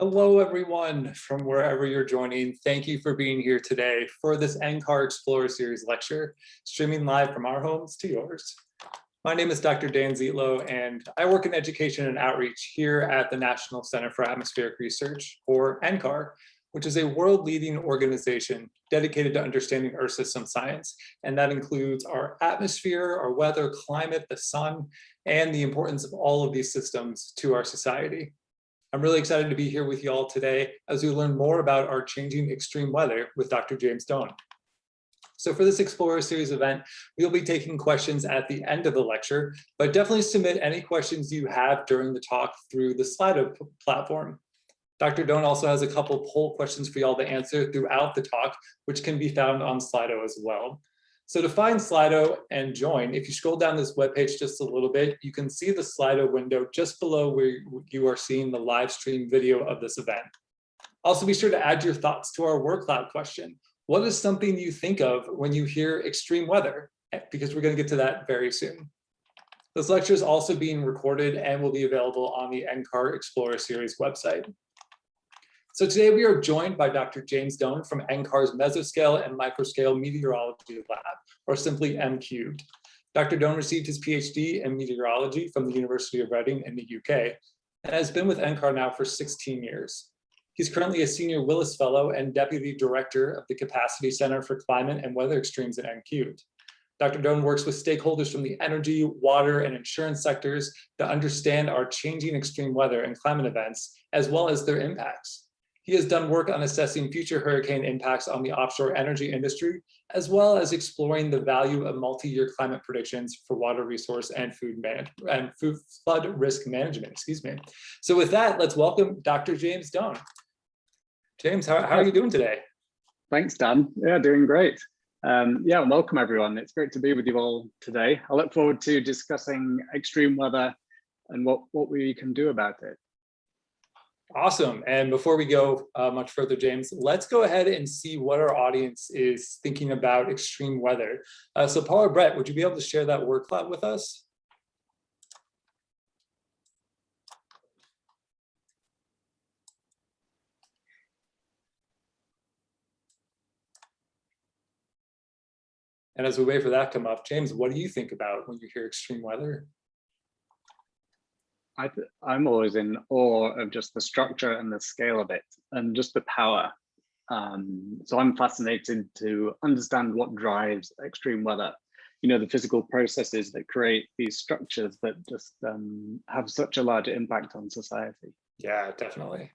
Hello, everyone, from wherever you're joining. Thank you for being here today for this NCAR Explorer Series lecture, streaming live from our homes to yours. My name is Dr. Dan Zietlow, and I work in education and outreach here at the National Center for Atmospheric Research, or NCAR, which is a world-leading organization dedicated to understanding Earth system science. And that includes our atmosphere, our weather, climate, the sun, and the importance of all of these systems to our society. I'm really excited to be here with you all today as we learn more about our changing extreme weather with Dr. James Done. So for this Explorer Series event, we'll be taking questions at the end of the lecture, but definitely submit any questions you have during the talk through the Slido platform. Dr. Done also has a couple poll questions for y'all to answer throughout the talk, which can be found on Slido as well. So to find Slido and join, if you scroll down this webpage just a little bit, you can see the Slido window just below where you are seeing the live stream video of this event. Also be sure to add your thoughts to our word cloud question. What is something you think of when you hear extreme weather? Eh, because we're gonna get to that very soon. This lecture is also being recorded and will be available on the NCAR Explorer Series website. So today we are joined by Dr. James Done from NCAR's Mesoscale and Microscale Meteorology Lab, or simply M Cubed. Dr. Done received his PhD in meteorology from the University of Reading in the UK and has been with NCAR now for 16 years. He's currently a senior Willis Fellow and Deputy Director of the Capacity Center for Climate and Weather Extremes at M Cubed. Dr. Doan works with stakeholders from the energy, water, and insurance sectors to understand our changing extreme weather and climate events, as well as their impacts. He has done work on assessing future hurricane impacts on the offshore energy industry, as well as exploring the value of multi-year climate predictions for water resource and food and food flood risk management, excuse me. So with that, let's welcome Dr. James Done. James, how, how are you doing today? Thanks, Dan. Yeah, doing great. Um, yeah, welcome everyone. It's great to be with you all today. I look forward to discussing extreme weather and what, what we can do about it. Awesome. And before we go uh, much further, James, let's go ahead and see what our audience is thinking about extreme weather. Uh, so Paula Brett, would you be able to share that word cloud with us? And as we wait for that to come up, James, what do you think about when you hear extreme weather? I I'm always in awe of just the structure and the scale of it and just the power. Um, so I'm fascinated to understand what drives extreme weather. You know, the physical processes that create these structures that just um, have such a large impact on society. Yeah, definitely.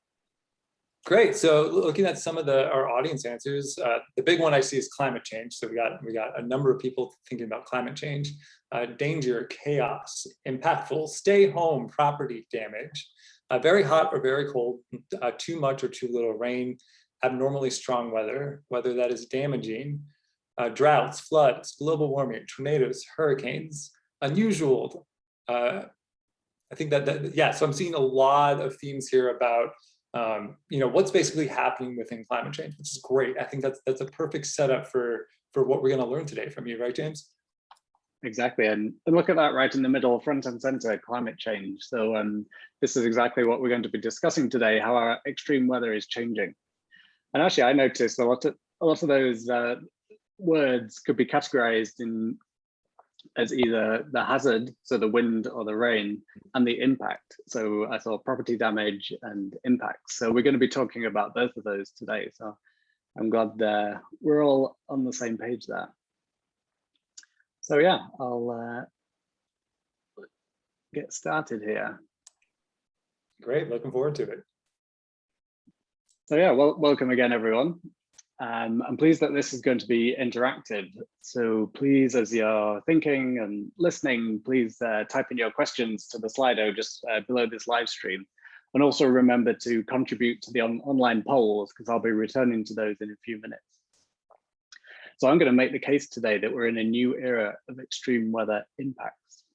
Great. So looking at some of the our audience answers, uh, the big one I see is climate change. So we got we got a number of people thinking about climate change, uh, danger, chaos, impactful, stay home, property damage, uh, very hot or very cold, uh, too much or too little rain, abnormally strong weather, weather that is damaging, uh, droughts, floods, global warming, tornadoes, hurricanes, unusual. Uh, I think that, that yeah. So I'm seeing a lot of themes here about um, you know, what's basically happening within climate change, which is great. I think that's that's a perfect setup for for what we're going to learn today from you, right, James? Exactly, and, and look at that right in the middle, front and center, climate change. So um, this is exactly what we're going to be discussing today, how our extreme weather is changing. And actually, I noticed a lot of a lot of those uh, words could be categorized in as either the hazard, so the wind or the rain, and the impact. So I saw property damage and impacts. So we're going to be talking about both of those today. So I'm glad uh, we're all on the same page there. So yeah, I'll uh, get started here. Great, looking forward to it. So yeah, well, welcome again, everyone. Um, I'm pleased that this is going to be interactive. So please, as you're thinking and listening, please uh, type in your questions to the Slido just uh, below this live stream. And also remember to contribute to the on online polls because I'll be returning to those in a few minutes. So I'm going to make the case today that we're in a new era of extreme weather impacts.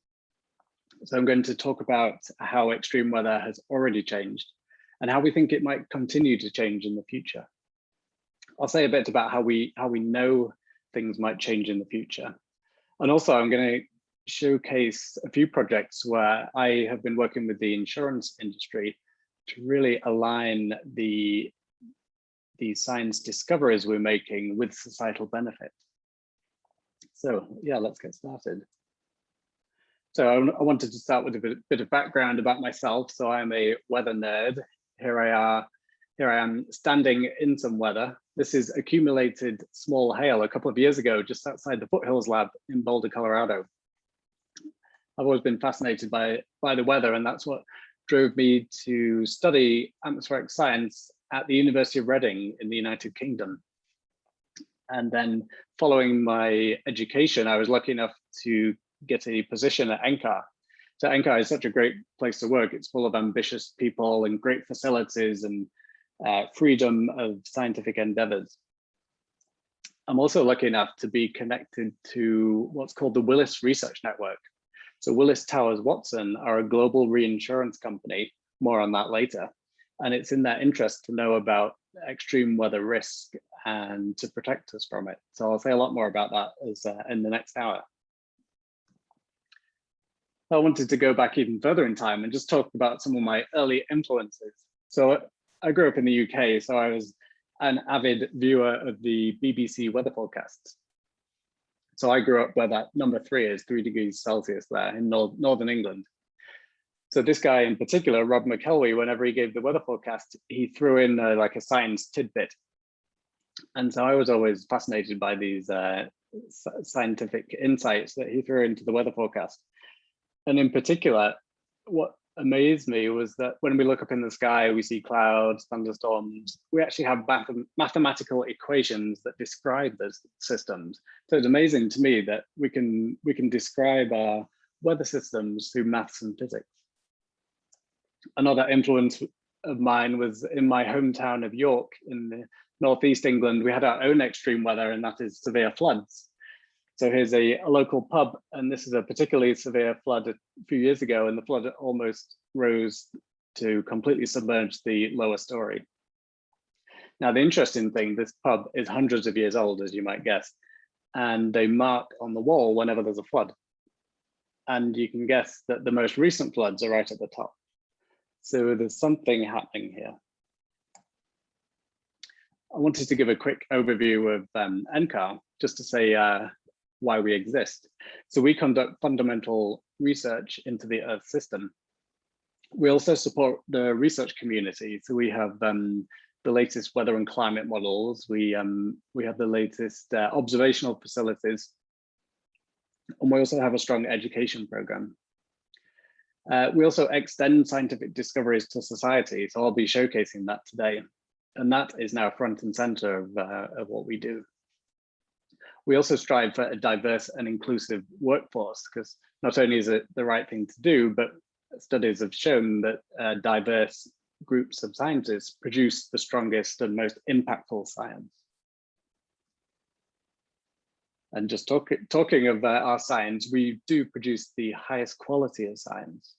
So I'm going to talk about how extreme weather has already changed and how we think it might continue to change in the future. I'll say a bit about how we how we know things might change in the future. And also I'm going to showcase a few projects where I have been working with the insurance industry to really align the, the science discoveries we're making with societal benefit. So yeah, let's get started. So I, wanted to start with a bit, bit of background about myself. So I'm a weather nerd. Here I are, here I am standing in some weather. This is accumulated small hail a couple of years ago, just outside the Foothills Lab in Boulder, Colorado. I've always been fascinated by, by the weather, and that's what drove me to study atmospheric science at the University of Reading in the United Kingdom. And then following my education, I was lucky enough to get a position at NCAR. So NCAR is such a great place to work. It's full of ambitious people and great facilities and uh, freedom of scientific endeavors. I'm also lucky enough to be connected to what's called the Willis Research Network. So Willis Towers Watson are a global reinsurance company, more on that later. And it's in their interest to know about extreme weather risk and to protect us from it. So I'll say a lot more about that as uh, in the next hour. I wanted to go back even further in time and just talk about some of my early influences. So I grew up in the UK, so I was an avid viewer of the BBC weather forecasts. So I grew up where that number three is, three degrees Celsius there in Nor Northern England. So this guy in particular, Rob McElwee, whenever he gave the weather forecast, he threw in uh, like a science tidbit. And so I was always fascinated by these uh, scientific insights that he threw into the weather forecast. And in particular, what amazed me was that when we look up in the sky, we see clouds, thunderstorms, we actually have math mathematical equations that describe those systems. So it's amazing to me that we can we can describe our weather systems through maths and physics. Another influence of mine was in my hometown of York in the northeast England, we had our own extreme weather and that is severe floods. So here's a, a, local pub, and this is a particularly severe flood a few years ago, and the flood almost rose to completely submerge the lower story. Now, the interesting thing, this pub is hundreds of years old, as you might guess, and they mark on the wall whenever there's a flood. And you can guess that the most recent floods are right at the top. So there's something happening here. I wanted to give a quick overview of um, NCAR, just to say uh, why we exist. So we conduct fundamental research into the Earth system. We also support the research community. So we have um, the latest weather and climate models. We, um, we have the latest uh, observational facilities. And we also have a strong education program. Uh, we also extend scientific discoveries to society. So I'll be showcasing that today. And that is now front and center of, uh, of what we do. We also strive for a diverse and inclusive workforce because not only is it the right thing to do, but studies have shown that uh, diverse groups of scientists produce the strongest and most impactful science. And just talk, talking of uh, our science, we do produce the highest quality of science.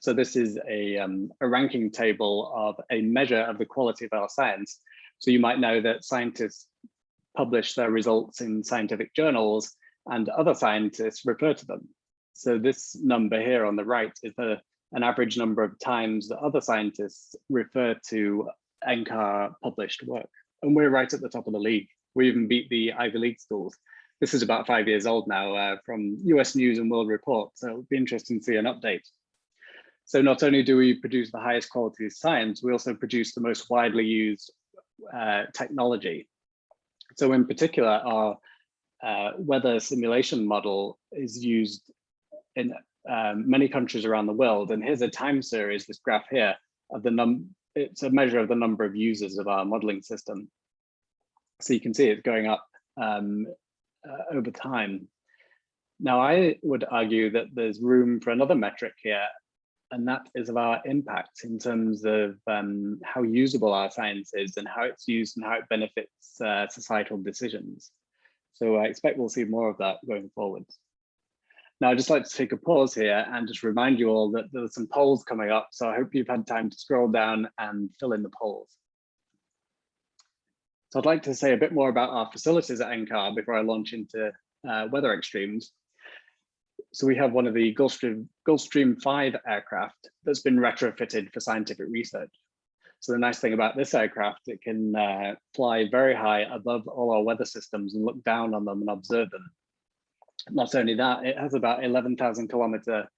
So this is a, um, a ranking table of a measure of the quality of our science. So you might know that scientists publish their results in scientific journals and other scientists refer to them. So this number here on the right is the, an average number of times that other scientists refer to NCAR published work. And we're right at the top of the league. We even beat the Ivy League schools. This is about five years old now uh, from US News and World Report. So it'll be interesting to see an update. So not only do we produce the highest quality science, we also produce the most widely used uh, technology. So in particular, our uh, weather simulation model is used in um, many countries around the world. And here's a time series, this graph here, of the num it's a measure of the number of users of our modeling system. So you can see it's going up um, uh, over time. Now, I would argue that there's room for another metric here, and that is of our impact in terms of um, how usable our science is and how it's used and how it benefits uh, societal decisions. So I expect we'll see more of that going forward. Now, I'd just like to take a pause here and just remind you all that there's some polls coming up. So I hope you've had time to scroll down and fill in the polls. So I'd like to say a bit more about our facilities at NCAR before I launch into uh, weather extremes so we have one of the Gulfstream, Gulfstream 5 aircraft that's been retrofitted for scientific research. So the nice thing about this aircraft, it can uh, fly very high above all our weather systems and look down on them and observe them. Not only that, it has about 11,000 kilometer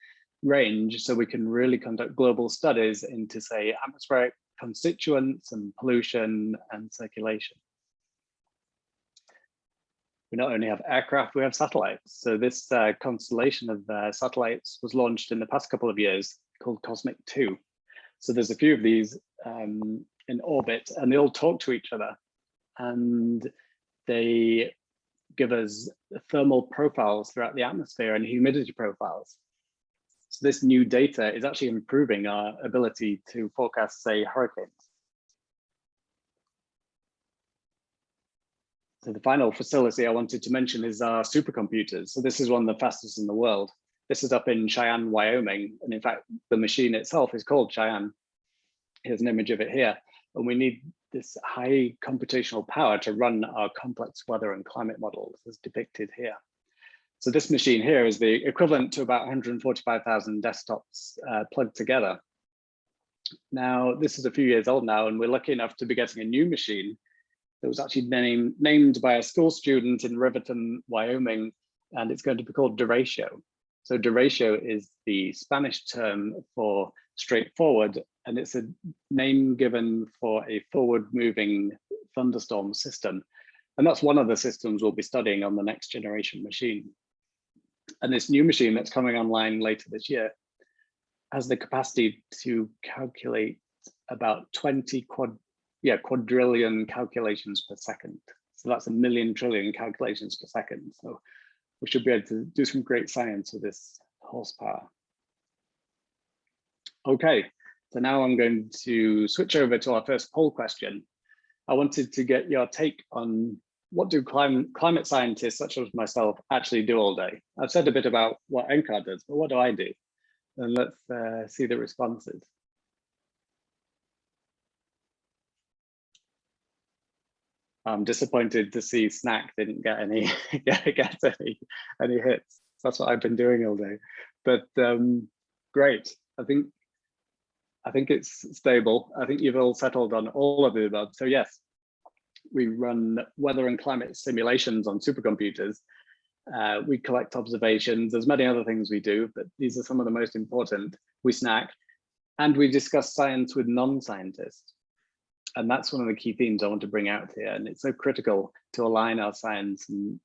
range, so we can really conduct global studies into, say, atmospheric constituents and pollution and circulation. We not only have aircraft, we have satellites. So this uh, constellation of uh, satellites was launched in the past couple of years called Cosmic 2. So there's a few of these um, in orbit and they all talk to each other and they give us thermal profiles throughout the atmosphere and humidity profiles. So this new data is actually improving our ability to forecast, say, hurricanes. So the final facility I wanted to mention is our supercomputers. So this is one of the fastest in the world. This is up in Cheyenne, Wyoming. And in fact, the machine itself is called Cheyenne. Here's an image of it here. And we need this high computational power to run our complex weather and climate models as depicted here. So this machine here is the equivalent to about 145,000 desktops uh, plugged together. Now, this is a few years old now, and we're lucky enough to be getting a new machine that was actually named, named by a school student in Riverton, Wyoming, and it's going to be called Derecho. So Derecho is the Spanish term for straightforward, and it's a name given for a forward moving thunderstorm system. And that's one of the systems we'll be studying on the next generation machine. And this new machine that's coming online later this year has the capacity to calculate about 20 quad, yeah, quadrillion calculations per second. So that's a million trillion calculations per second. So we should be able to do some great science with this horsepower. Okay, so now I'm going to switch over to our first poll question. I wanted to get your take on what do climate, climate scientists such as myself actually do all day? I've said a bit about what NCAR does, but what do I do? And let's uh, see the responses. I'm disappointed to see Snack didn't get any get, any any hits. That's what I've been doing all day. But um, great. I think I think it's stable. I think you've all settled on all of the above. So yes, we run weather and climate simulations on supercomputers. Uh, we collect observations. There's many other things we do, but these are some of the most important. We snack and we discuss science with non-scientists. And that's one of the key themes I want to bring out here. And it's so critical to align our science. And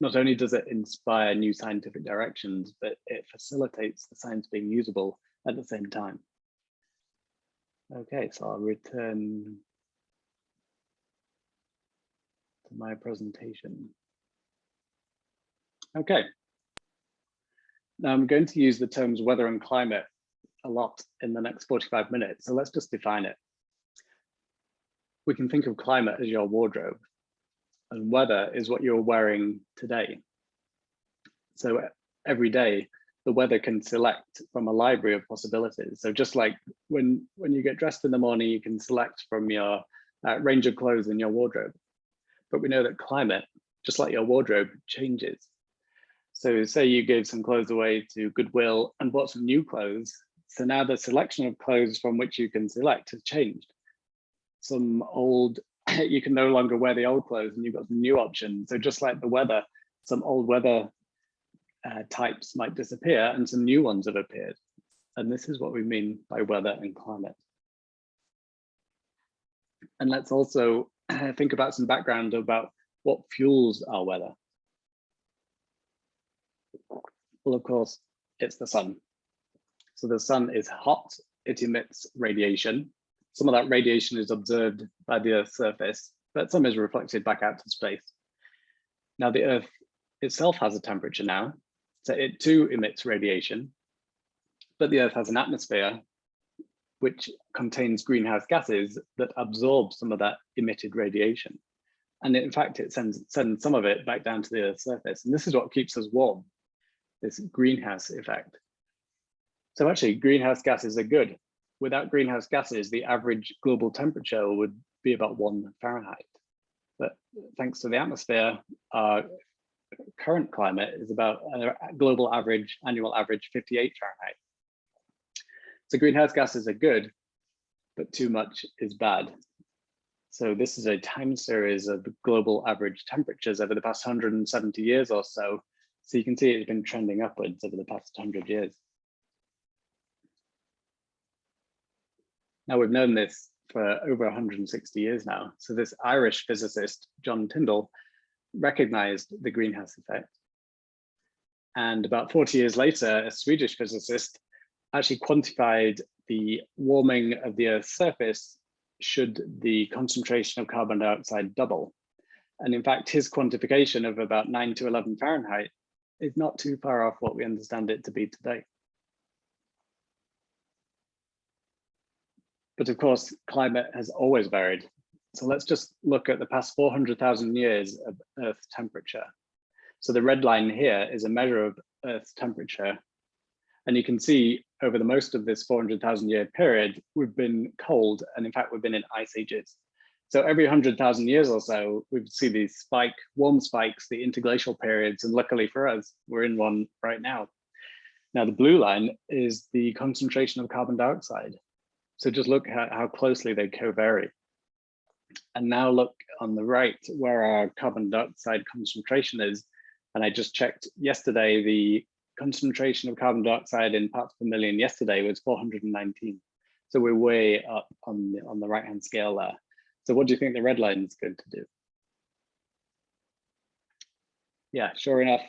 not only does it inspire new scientific directions, but it facilitates the science being usable at the same time. Okay, so I'll return to my presentation. Okay. Now I'm going to use the terms weather and climate a lot in the next 45 minutes, so let's just define it. We can think of climate as your wardrobe and weather is what you're wearing today. So every day, the weather can select from a library of possibilities. So just like when, when you get dressed in the morning, you can select from your uh, range of clothes in your wardrobe but we know that climate, just like your wardrobe, changes. So say you gave some clothes away to Goodwill and bought some new clothes. So now the selection of clothes from which you can select has changed. Some old, you can no longer wear the old clothes and you've got some new options. So just like the weather, some old weather uh, types might disappear and some new ones have appeared. And this is what we mean by weather and climate. And let's also think about some background about what fuels our weather. Well, of course, it's the sun. So the sun is hot, it emits radiation. Some of that radiation is observed by the Earth's surface, but some is reflected back out to space. Now the Earth itself has a temperature now, so it too emits radiation, but the Earth has an atmosphere which contains greenhouse gases that absorb some of that emitted radiation. And in fact, it sends, sends some of it back down to the Earth's surface. And this is what keeps us warm, this greenhouse effect. So actually, greenhouse gases are good. Without greenhouse gases, the average global temperature would be about one Fahrenheit. But thanks to the atmosphere, our current climate is about a global average, annual average 58 Fahrenheit. So greenhouse gases are good, but too much is bad. So this is a time series of global average temperatures over the past 170 years or so. So you can see it's been trending upwards over the past 100 years. Now we've known this for over 160 years now. So this Irish physicist, John Tyndall, recognized the greenhouse effect. And about 40 years later, a Swedish physicist actually quantified the warming of the Earth's surface should the concentration of carbon dioxide double. And in fact, his quantification of about 9 to 11 Fahrenheit is not too far off what we understand it to be today. But of course, climate has always varied. So let's just look at the past 400,000 years of Earth temperature. So the red line here is a measure of Earth's temperature. And you can see over the most of this 400,000 year period, we've been cold. And in fact, we've been in ice ages. So every 100,000 years or so, we see these spike, warm spikes, the interglacial periods. And luckily for us, we're in one right now. Now, the blue line is the concentration of carbon dioxide. So just look at how closely they co-vary. And now look on the right where our carbon dioxide concentration is. And I just checked yesterday, the concentration of carbon dioxide in parts per million yesterday was 419. So we're way up on the, on the right hand scale there. So what do you think the red line is going to do? Yeah, sure enough,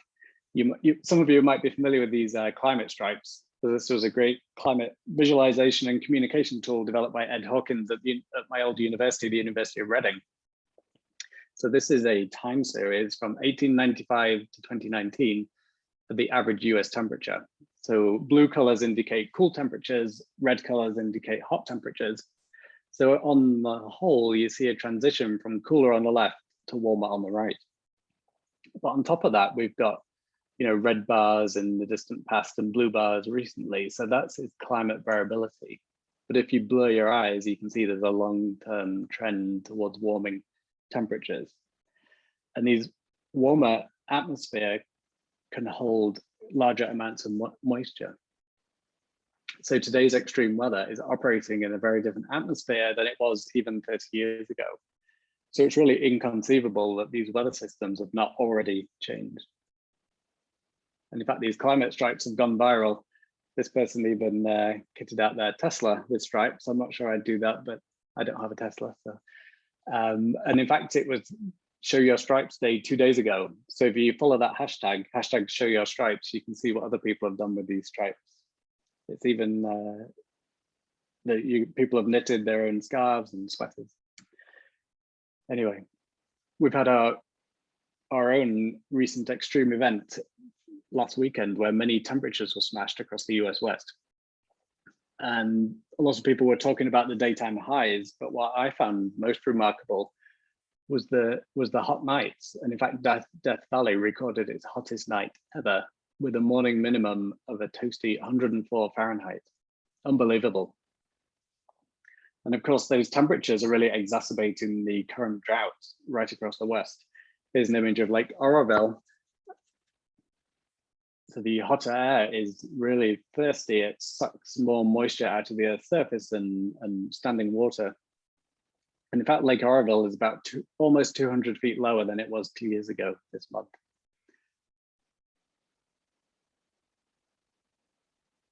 you, you some of you might be familiar with these uh, climate stripes. This was a great climate visualization and communication tool developed by Ed Hawkins at, the, at my old university, the University of Reading. So this is a time series from 1895 to 2019 for the average US temperature. So blue colors indicate cool temperatures, red colors indicate hot temperatures. So on the whole, you see a transition from cooler on the left to warmer on the right. But on top of that, we've got you know, red bars in the distant past and blue bars recently. So that's its climate variability. But if you blur your eyes, you can see there's a long-term trend towards warming temperatures. And these warmer atmosphere can hold larger amounts of mo moisture. So today's extreme weather is operating in a very different atmosphere than it was even 30 years ago. So it's really inconceivable that these weather systems have not already changed. And in fact, these climate stripes have gone viral. This person even uh, kitted out their Tesla with stripes. I'm not sure I'd do that, but I don't have a Tesla. So, um, and in fact, it was show your stripes day two days ago. So if you follow that hashtag, hashtag show your stripes, you can see what other people have done with these stripes. It's even uh, that you people have knitted their own scarves and sweaters. Anyway, we've had our our own recent extreme event last weekend where many temperatures were smashed across the US West. And a lot of people were talking about the daytime highs, but what I found most remarkable was the was the hot nights. And in fact, Death, Death Valley recorded its hottest night ever with a morning minimum of a toasty 104 Fahrenheit. Unbelievable. And of course, those temperatures are really exacerbating the current drought right across the West. Here's an image of Lake Oroville, so the hot air is really thirsty. It sucks more moisture out of the Earth's surface than, and standing water. And in fact, Lake Oroville is about two, almost 200 feet lower than it was two years ago this month.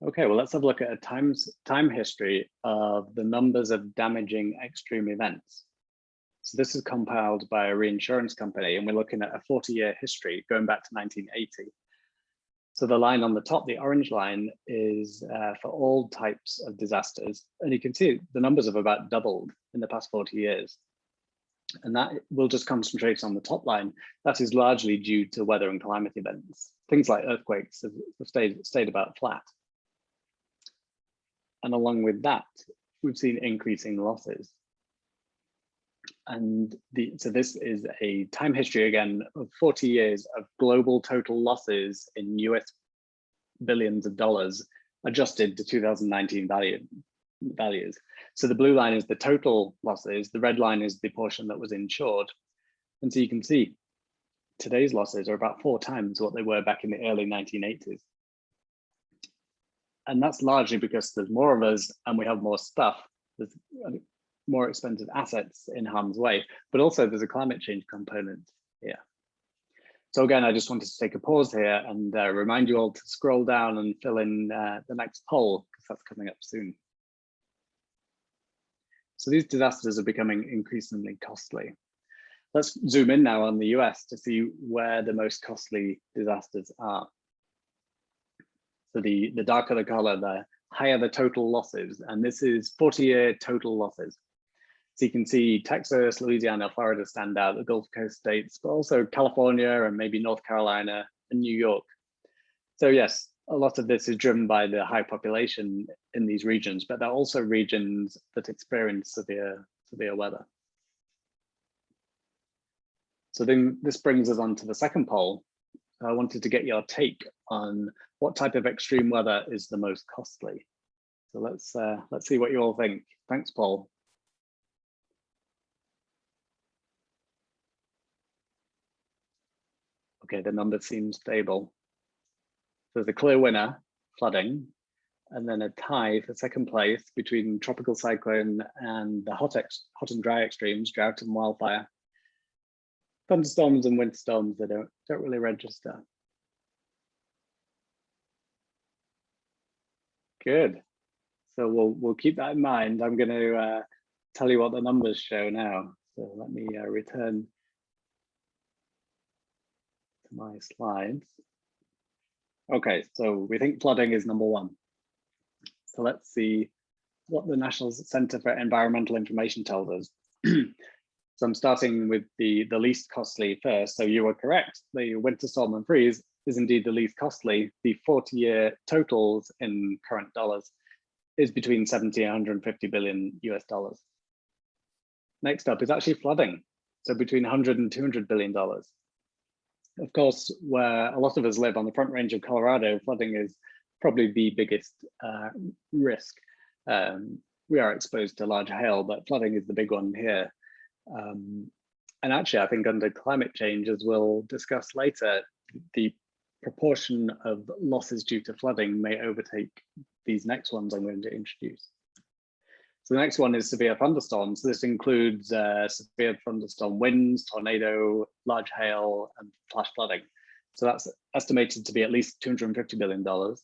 Okay, well, let's have a look at a times, time history of the numbers of damaging extreme events. So this is compiled by a reinsurance company, and we're looking at a 40-year history going back to 1980. So the line on the top, the orange line, is uh, for all types of disasters. And you can see the numbers have about doubled in the past 40 years. And that will just concentrate on the top line. That is largely due to weather and climate events. Things like earthquakes have, stayed, stayed about flat. And along with that, we've seen increasing losses. And the, so this is a time history again of 40 years of global total losses in US billions of dollars adjusted to 2019 value, values. So the blue line is the total losses, the red line is the portion that was insured. And so you can see today's losses are about four times what they were back in the early 1980s. And that's largely because there's more of us and we have more stuff. There's more expensive assets in harm's way, but also there's a climate change component here. So again, I just wanted to take a pause here and uh, remind you all to scroll down and fill in uh, the next poll because that's coming up soon. So these disasters are becoming increasingly costly. Let's zoom in now on the US to see where the most costly disasters are. So the, the darker the color, the higher the total losses. And this is 40 year total losses. So you can see Texas, Louisiana, Florida stand out, the Gulf Coast states, but also California and maybe North Carolina and New York. So yes, a lot of this is driven by the high population in these regions, but there are also regions that experience severe, severe weather. So then this brings us on to the second poll. I wanted to get your take on what type of extreme weather is the most costly. So let's uh, let's see what you all think. Thanks, Paul. Okay, the numbers seem stable. So There's a clear winner, flooding, and then a tie for second place between tropical cyclone and the hot, hot and dry extremes, drought and wildfire. Thunderstorms and winter storms that don't, don't really register. Good. So we'll we'll keep that in mind. I'm going to uh, tell you what the numbers show now. So let me uh, return to my slides. Okay, so we think flooding is number one. So let's see what the National Center for Environmental Information tells us. so I'm starting with the, the least costly first. So you were correct. The winter storm and freeze is indeed the least costly. The 40 year totals in current dollars is between 70 and 150 billion US dollars. Next up is actually flooding. So between 100 and 200 billion dollars of course, where a lot of us live on the front range of Colorado, flooding is probably the biggest uh, risk. Um, we are exposed to large hail, but flooding is the big one here. Um, and actually, I think under climate change, as we'll discuss later, the proportion of losses due to flooding may overtake these next ones I'm going to introduce. So the next one is severe thunderstorms. This includes uh, severe thunderstorm winds, tornado, large hail, and flash flooding. So that's estimated to be at least $250 billion. The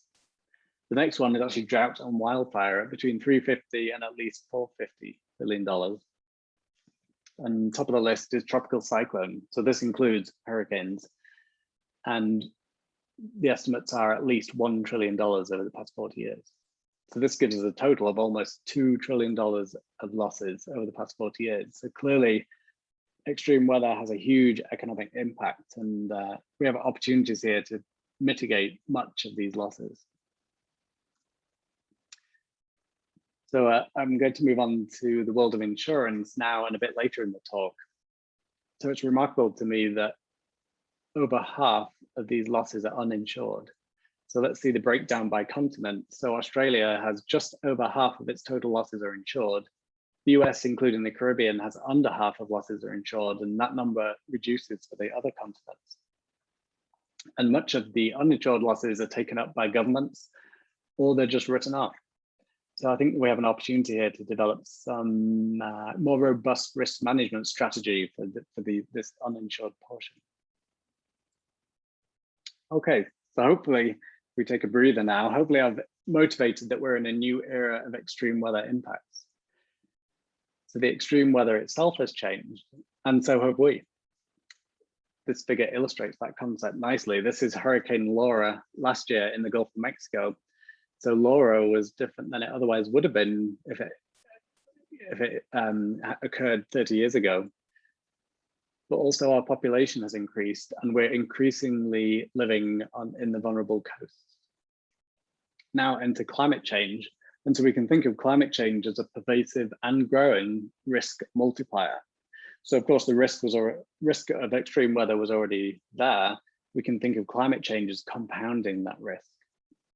next one is actually drought and wildfire at between 350 and at least 450 billion dollars. And top of the list is tropical cyclone. So this includes hurricanes. And the estimates are at least $1 trillion over the past 40 years. So this gives us a total of almost $2 trillion of losses over the past 40 years. So clearly extreme weather has a huge economic impact and uh, we have opportunities here to mitigate much of these losses. So uh, I'm going to move on to the world of insurance now and a bit later in the talk. So it's remarkable to me that over half of these losses are uninsured. So let's see the breakdown by continent. So Australia has just over half of its total losses are insured. The US, including the Caribbean, has under half of losses are insured, and that number reduces for the other continents. And much of the uninsured losses are taken up by governments, or they're just written off. So I think we have an opportunity here to develop some uh, more robust risk management strategy for, the, for the, this uninsured portion. Okay, so hopefully we take a breather now, hopefully I've motivated that we're in a new era of extreme weather impacts. So the extreme weather itself has changed, and so have we. This figure illustrates that concept nicely. This is Hurricane Laura last year in the Gulf of Mexico. So Laura was different than it otherwise would have been if it if it um, occurred 30 years ago but also our population has increased and we're increasingly living on in the vulnerable coasts. Now enter climate change. And so we can think of climate change as a pervasive and growing risk multiplier. So of course the risk was or risk of extreme weather was already there. We can think of climate change as compounding that risk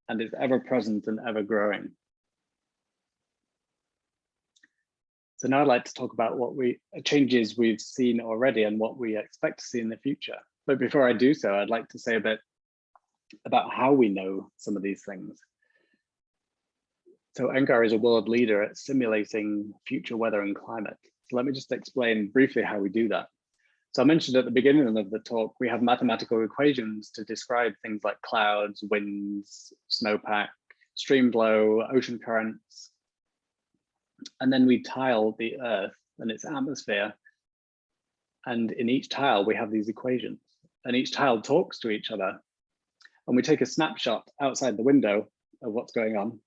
and it's ever present and ever growing. So now I'd like to talk about what we changes we've seen already and what we expect to see in the future. But before I do so, I'd like to say a bit about how we know some of these things. So NCAR is a world leader at simulating future weather and climate. So let me just explain briefly how we do that. So I mentioned at the beginning of the talk, we have mathematical equations to describe things like clouds, winds, snowpack, stream flow, ocean currents. And then we tile the earth and its atmosphere. And in each tile, we have these equations and each tile talks to each other. And we take a snapshot outside the window of what's going on,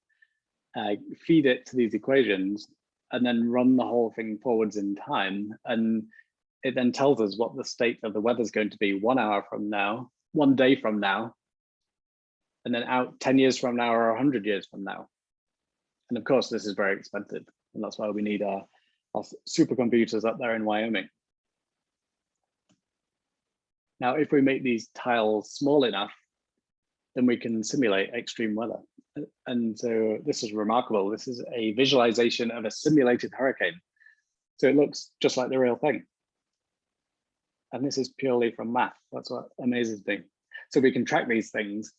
uh, feed it to these equations, and then run the whole thing forwards in time. And it then tells us what the state of the weather is going to be one hour from now, one day from now, and then out 10 years from now or 100 years from now. And of course, this is very expensive. And that's why we need our, our supercomputers up there in Wyoming. Now, if we make these tiles small enough, then we can simulate extreme weather. And so this is remarkable. This is a visualization of a simulated hurricane. So it looks just like the real thing. And this is purely from math. That's what amazes me. So we can track these things,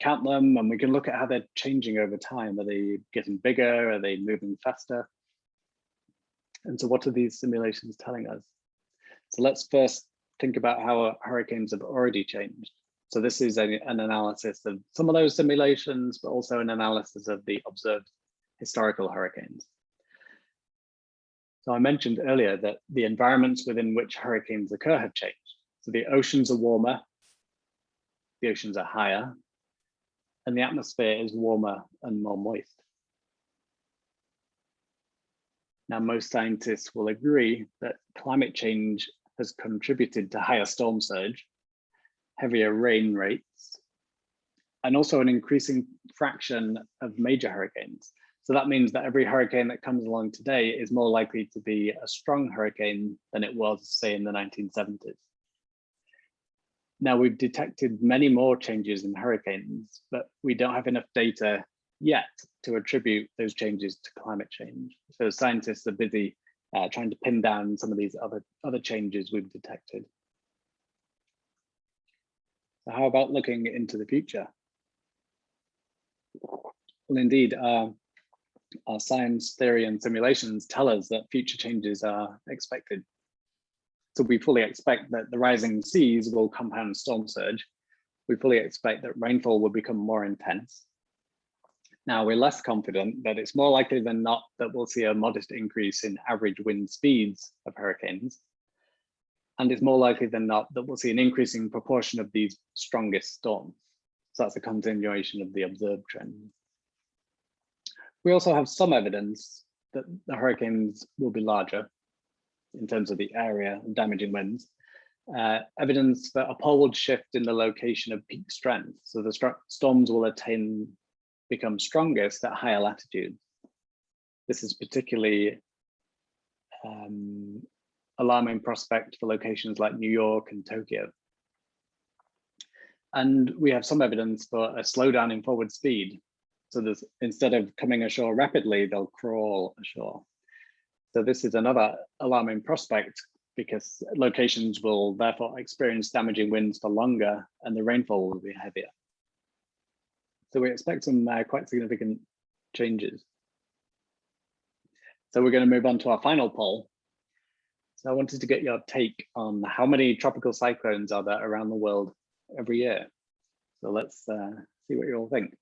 count them, and we can look at how they're changing over time. Are they getting bigger? Are they moving faster? And so what are these simulations telling us? So let's first think about how hurricanes have already changed. So this is a, an analysis of some of those simulations, but also an analysis of the observed historical hurricanes. So I mentioned earlier that the environments within which hurricanes occur have changed. So the oceans are warmer, the oceans are higher, and the atmosphere is warmer and more moist. Now, most scientists will agree that climate change has contributed to higher storm surge, heavier rain rates, and also an increasing fraction of major hurricanes. So that means that every hurricane that comes along today is more likely to be a strong hurricane than it was, say, in the 1970s. Now we've detected many more changes in hurricanes, but we don't have enough data yet to attribute those changes to climate change. So scientists are busy uh, trying to pin down some of these other, other changes we've detected. So how about looking into the future? Well, indeed, uh, our science theory and simulations tell us that future changes are expected. So we fully expect that the rising seas will compound storm surge. We fully expect that rainfall will become more intense. Now we're less confident that it's more likely than not that we'll see a modest increase in average wind speeds of hurricanes. And it's more likely than not that we'll see an increasing proportion of these strongest storms. So that's a continuation of the observed trend. We also have some evidence that the hurricanes will be larger in terms of the area of damaging winds. Uh, evidence for a poleward shift in the location of peak strength. So the storms will attain become strongest at higher latitudes. This is particularly um, alarming prospect for locations like New York and Tokyo. And we have some evidence for a slowdown in forward speed. So instead of coming ashore rapidly, they'll crawl ashore. So this is another alarming prospect because locations will therefore experience damaging winds for longer and the rainfall will be heavier. So we expect some uh, quite significant changes. So we're going to move on to our final poll. So I wanted to get your take on how many tropical cyclones are there around the world every year. So let's uh, see what you all think.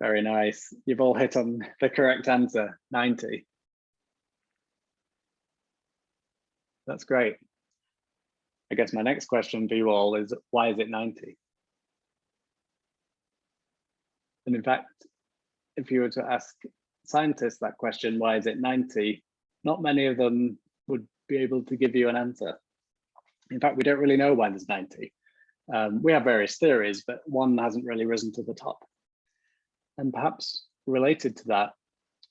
Very nice. You've all hit on the correct answer, 90. That's great. I guess my next question for you all is why is it 90? And in fact, if you were to ask scientists that question, why is it 90? Not many of them would be able to give you an answer. In fact, we don't really know why there's 90. Um, we have various theories, but one hasn't really risen to the top. And perhaps related to that,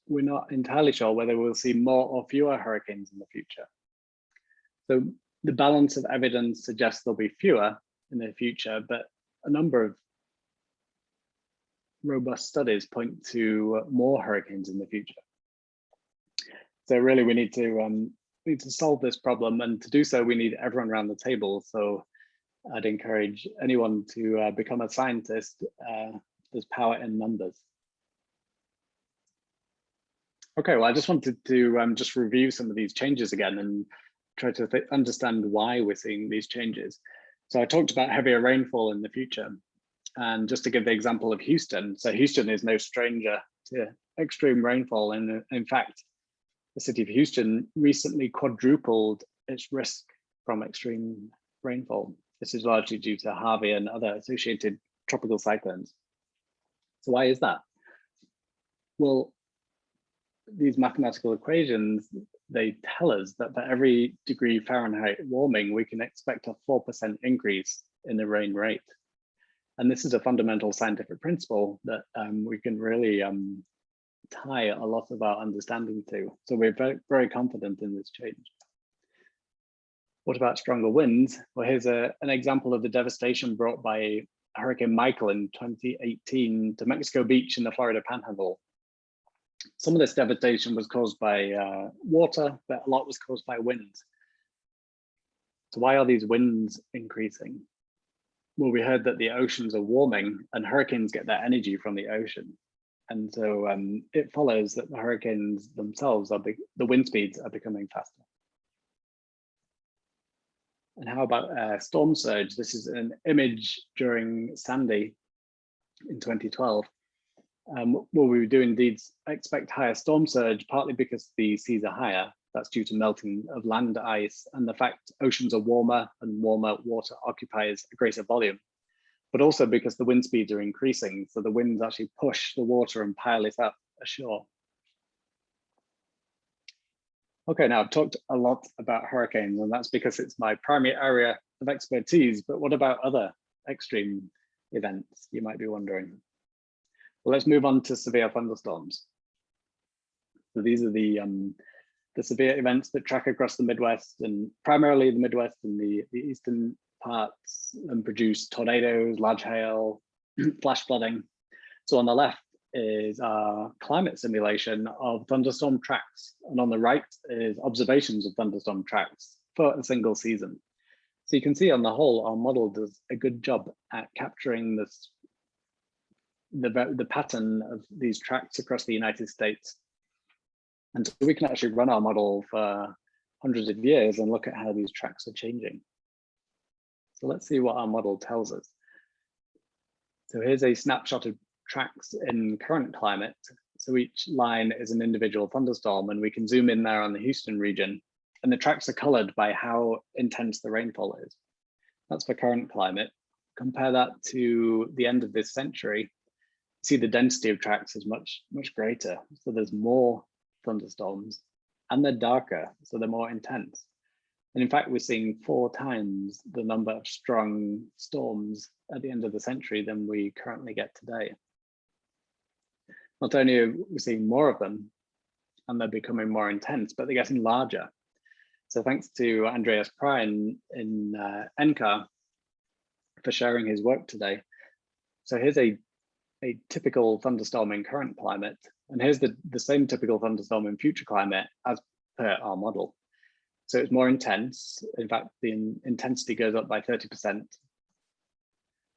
we're not entirely sure whether we'll see more or fewer hurricanes in the future. So the balance of evidence suggests there'll be fewer in the future, but a number of robust studies point to more hurricanes in the future. So really we need to um, need to solve this problem. And to do so, we need everyone around the table. So I'd encourage anyone to uh, become a scientist. Uh, there's power in numbers. Okay, well, I just wanted to um, just review some of these changes again and try to understand why we're seeing these changes. So I talked about heavier rainfall in the future. And just to give the example of Houston, so Houston is no stranger to extreme rainfall. And in fact, the city of Houston recently quadrupled its risk from extreme rainfall. This is largely due to Harvey and other associated tropical cyclones. So why is that? Well, these mathematical equations, they tell us that for every degree Fahrenheit warming, we can expect a 4% increase in the rain rate. And this is a fundamental scientific principle that um, we can really um, tie a lot of our understanding to. So we're very, very confident in this change. What about stronger winds? Well, here's a, an example of the devastation brought by Hurricane Michael in 2018 to Mexico Beach in the Florida Panhandle. Some of this devastation was caused by uh, water, but a lot was caused by wind. So why are these winds increasing? Well, we heard that the oceans are warming and hurricanes get their energy from the ocean. And so um, it follows that the hurricanes themselves are the wind speeds are becoming faster. And how about uh, storm surge? This is an image during Sandy in 2012 um, well, we do indeed expect higher storm surge, partly because the seas are higher. That's due to melting of land ice and the fact oceans are warmer and warmer water occupies a greater volume, but also because the wind speeds are increasing. So the winds actually push the water and pile it up ashore. Okay, now I've talked a lot about hurricanes and that's because it's my primary area of expertise, but what about other extreme events, you might be wondering? Well, let's move on to severe thunderstorms. So these are the um, the severe events that track across the Midwest and primarily the Midwest and the, the eastern parts and produce tornadoes, large hail, flash flooding. So on the left is our climate simulation of thunderstorm tracks. And on the right is observations of thunderstorm tracks for a single season. So you can see on the whole, our model does a good job at capturing this the, the pattern of these tracks across the United States. And so we can actually run our model for hundreds of years and look at how these tracks are changing. So let's see what our model tells us. So here's a snapshot of tracks in current climate. So each line is an individual thunderstorm and we can zoom in there on the Houston region and the tracks are colored by how intense the rainfall is. That's for current climate. Compare that to the end of this century see the density of tracks is much, much greater. So there's more thunderstorms and they're darker, so they're more intense. And in fact, we're seeing four times the number of strong storms at the end of the century than we currently get today. Not only are we seeing more of them and they're becoming more intense, but they're getting larger. So thanks to Andreas Prein in uh, NCAR for sharing his work today. So here's a a typical thunderstorm in current climate. And here's the, the same typical thunderstorm in future climate as per our model. So it's more intense. In fact, the in, intensity goes up by 30%.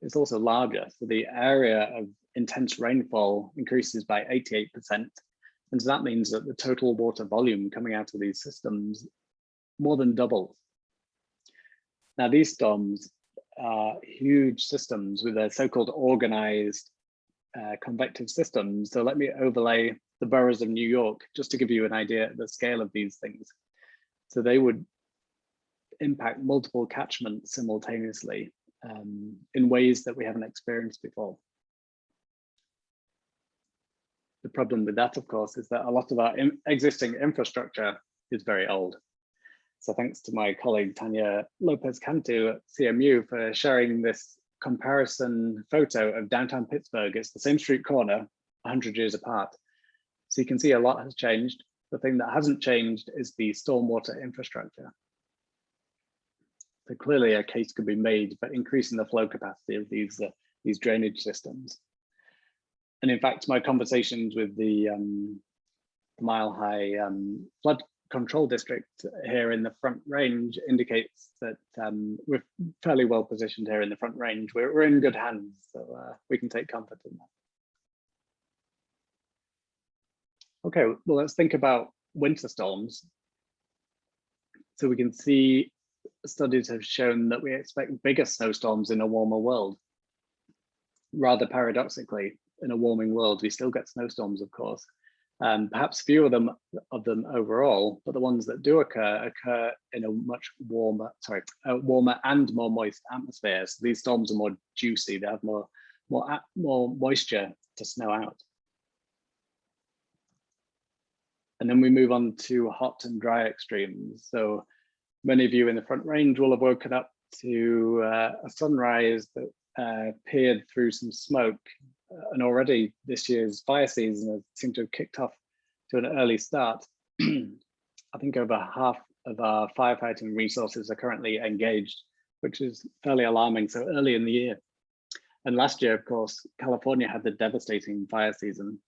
It's also larger. So the area of intense rainfall increases by 88%. And so that means that the total water volume coming out of these systems more than doubles. Now, these storms are huge systems with a so-called organized uh, convective systems. So let me overlay the boroughs of New York just to give you an idea of the scale of these things. So they would impact multiple catchments simultaneously um, in ways that we haven't experienced before. The problem with that, of course, is that a lot of our existing infrastructure is very old. So thanks to my colleague Tanya Lopez Cantu at CMU for sharing this comparison photo of downtown Pittsburgh. It's the same street corner, 100 years apart. So you can see a lot has changed. The thing that hasn't changed is the stormwater infrastructure. So clearly a case could be made for increasing the flow capacity of these, uh, these drainage systems. And in fact, my conversations with the um, Mile High um, Flood control district here in the front range indicates that um, we're fairly well positioned here in the front range. We're, we're in good hands, so uh, we can take comfort in that. Okay, well, let's think about winter storms. So we can see studies have shown that we expect bigger snowstorms in a warmer world. Rather paradoxically, in a warming world, we still get snowstorms, of course. Um, perhaps fewer of them of them overall, but the ones that do occur occur in a much warmer, sorry, warmer and more moist atmosphere. So these storms are more juicy; they have more more more moisture to snow out. And then we move on to hot and dry extremes. So many of you in the Front Range will have woken up to uh, a sunrise that uh, peered through some smoke. And already this year's fire season has seemed to have kicked off to an early start. I think over half of our firefighting resources are currently engaged, which is fairly alarming so early in the year. And last year, of course, California had the devastating fire season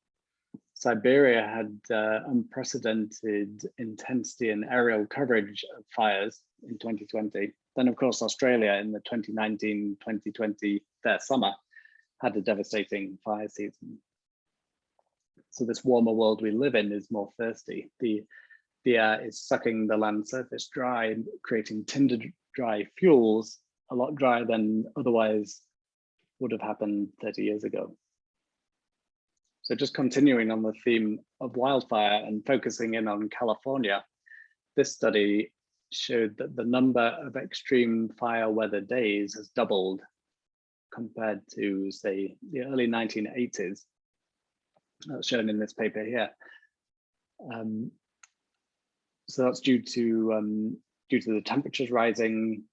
Siberia had uh, unprecedented intensity and aerial coverage of fires in 2020. Then, of course, Australia in the 2019-2020 their summer had a devastating fire season. So this warmer world we live in is more thirsty. The, the air is sucking the land surface dry, creating tinder dry fuels, a lot drier than otherwise would have happened 30 years ago. So just continuing on the theme of wildfire and focusing in on California, this study showed that the number of extreme fire weather days has doubled compared to say the early 1980s. That's shown in this paper here. Um, so that's due to um, due to the temperatures rising,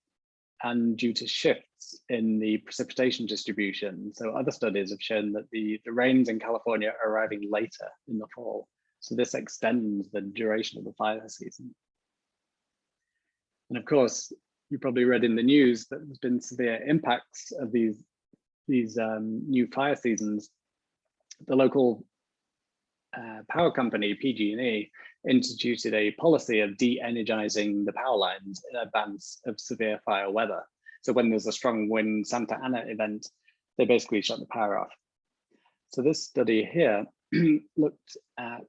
and due to shifts in the precipitation distribution. So other studies have shown that the, the rains in California are arriving later in the fall. So this extends the duration of the fire season. And of course, you probably read in the news that there's been severe impacts of these, these um, new fire seasons. The local uh, power company, PG&E, instituted a policy of de-energizing the power lines in advance of severe fire weather. So when there's a strong wind Santa Ana event, they basically shut the power off. So this study here looked at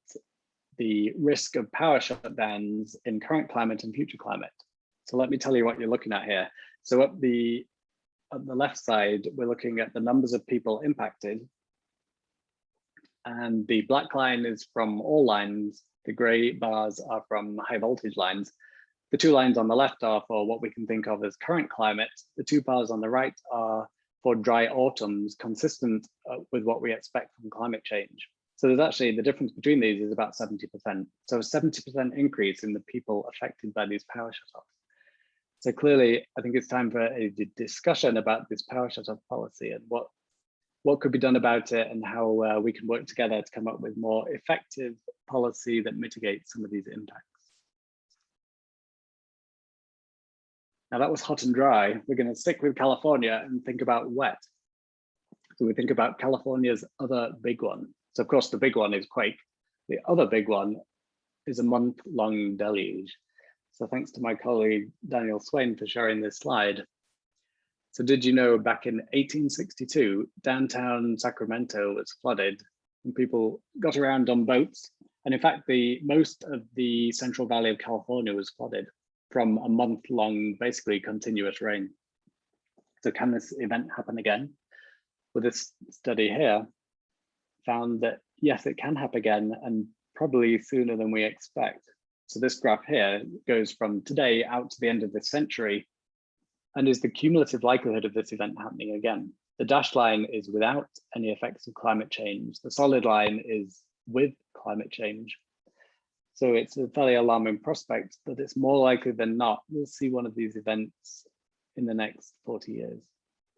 the risk of power shutdowns in current climate and future climate. So let me tell you what you're looking at here. So at the, at the left side, we're looking at the numbers of people impacted. And the black line is from all lines the gray bars are from high voltage lines. The two lines on the left are for what we can think of as current climate. The two bars on the right are for dry autumns, consistent uh, with what we expect from climate change. So there's actually the difference between these is about 70%. So a 70% increase in the people affected by these power shutoffs. So clearly, I think it's time for a discussion about this power shutoff policy and what what could be done about it and how uh, we can work together to come up with more effective policy that mitigates some of these impacts. Now that was hot and dry. We're going to stick with California and think about wet. So we think about California's other big one. So of course the big one is quake. The other big one is a month long deluge. So thanks to my colleague Daniel Swain for sharing this slide. So did you know back in 1862, downtown Sacramento was flooded and people got around on boats. And in fact, the most of the Central Valley of California was flooded from a month long, basically continuous rain. So can this event happen again? Well, this study here found that yes, it can happen again and probably sooner than we expect. So this graph here goes from today out to the end of this century and is the cumulative likelihood of this event happening again. The dashed line is without any effects of climate change. The solid line is with climate change. So it's a fairly alarming prospect that it's more likely than not we'll see one of these events in the next 40 years,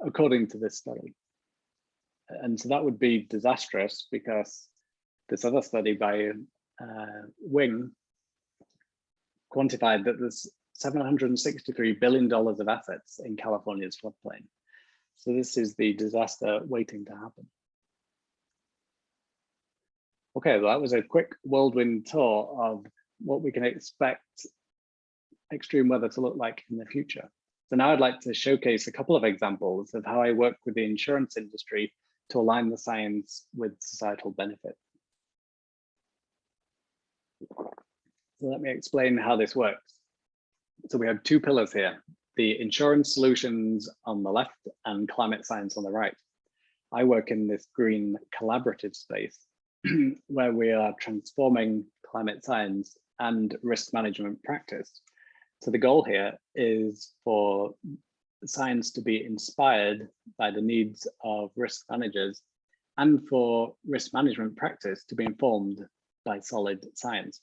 according to this study. And so that would be disastrous because this other study by uh, Wing quantified that there's $763 billion of assets in California's floodplain. So this is the disaster waiting to happen. Okay, well, that was a quick whirlwind tour of what we can expect extreme weather to look like in the future. So now I'd like to showcase a couple of examples of how I work with the insurance industry to align the science with societal benefit. So let me explain how this works. So we have two pillars here, the insurance solutions on the left and climate science on the right. I work in this green collaborative space where we are transforming climate science and risk management practice. So the goal here is for science to be inspired by the needs of risk managers and for risk management practice to be informed by solid science.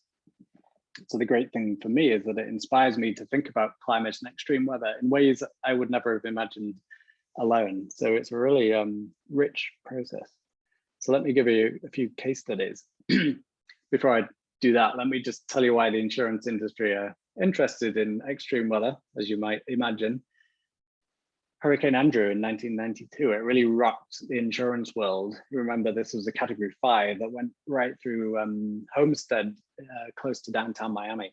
So the great thing for me is that it inspires me to think about climate and extreme weather in ways I would never have imagined alone. So it's a really um, rich process. So let me give you a few case studies. Before I do that, let me just tell you why the insurance industry are interested in extreme weather, as you might imagine. Hurricane Andrew in 1992, it really rocked the insurance world. Remember this was a category five that went right through um, Homestead, uh, close to downtown Miami.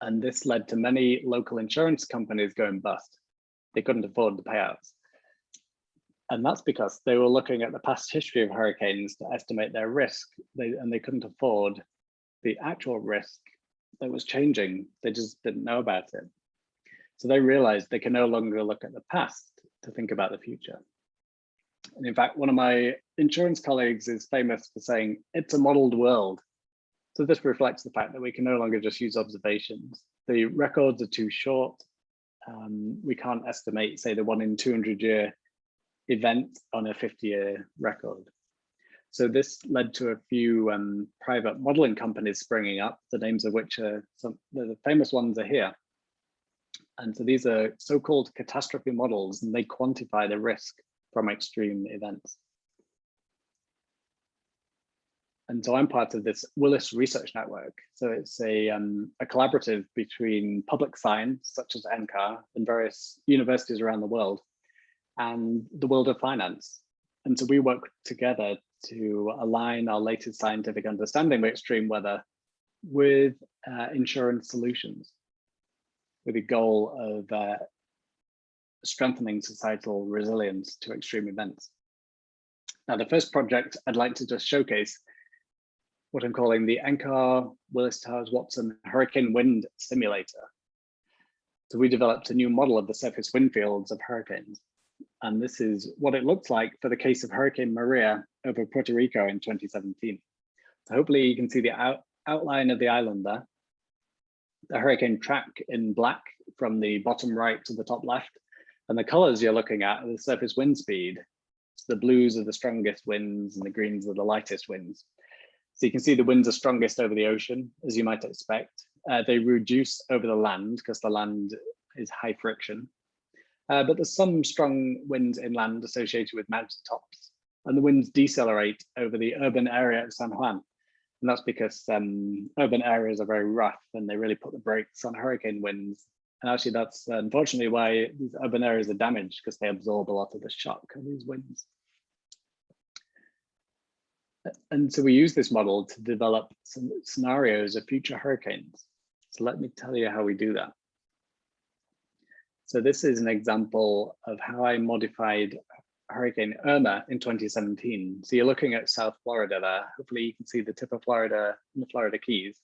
And this led to many local insurance companies going bust. They couldn't afford the payouts. And that's because they were looking at the past history of hurricanes to estimate their risk, they, and they couldn't afford the actual risk that was changing. They just didn't know about it. So they realized they can no longer look at the past to think about the future. And in fact, one of my insurance colleagues is famous for saying, it's a modeled world. So this reflects the fact that we can no longer just use observations. The records are too short. Um, we can't estimate, say, the one in 200 year event on a 50 year record. So this led to a few um, private modeling companies springing up, the names of which are some the famous ones are here. And so these are so-called catastrophe models, and they quantify the risk from extreme events. And so I'm part of this Willis Research Network. So it's a, um, a collaborative between public science, such as NCAR, and various universities around the world, and the world of finance. And so we work together to align our latest scientific understanding of extreme weather with uh, insurance solutions with the goal of uh, strengthening societal resilience to extreme events. Now, the first project I'd like to just showcase what I'm calling the NCAR Willis Towers Watson Hurricane Wind Simulator. So we developed a new model of the surface wind fields of hurricanes. And this is what it looks like for the case of Hurricane Maria over Puerto Rico in 2017. So hopefully you can see the out outline of the island there the hurricane track in black from the bottom right to the top left. And the colors you're looking at are the surface wind speed. So the blues are the strongest winds and the greens are the lightest winds. So you can see the winds are strongest over the ocean, as you might expect. Uh, they reduce over the land because the land is high friction. Uh, but there's some strong winds inland associated with mountain tops. And the winds decelerate over the urban area of San Juan. And that's because um, urban areas are very rough and they really put the brakes on hurricane winds. And actually that's unfortunately why these urban areas are damaged because they absorb a lot of the shock of these winds. And so we use this model to develop some scenarios of future hurricanes. So let me tell you how we do that. So this is an example of how I modified Hurricane Irma in 2017. So you're looking at South Florida there. Hopefully you can see the tip of Florida and the Florida Keys.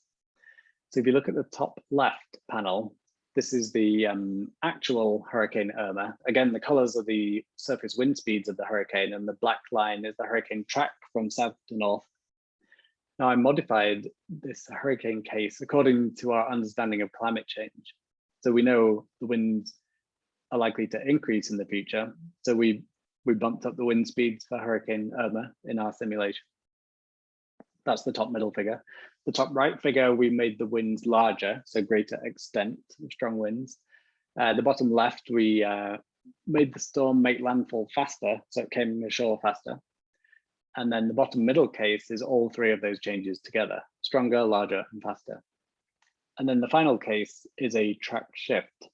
So if you look at the top left panel, this is the um, actual Hurricane Irma. Again, the colors are the surface wind speeds of the hurricane and the black line is the hurricane track from south to north. Now I modified this hurricane case according to our understanding of climate change. So we know the winds are likely to increase in the future. So we we bumped up the wind speeds for Hurricane Irma in our simulation. That's the top middle figure. The top right figure, we made the winds larger, so greater extent of strong winds. Uh, the bottom left, we uh, made the storm make landfall faster, so it came ashore faster. And then the bottom middle case is all three of those changes together, stronger, larger, and faster. And then the final case is a track shift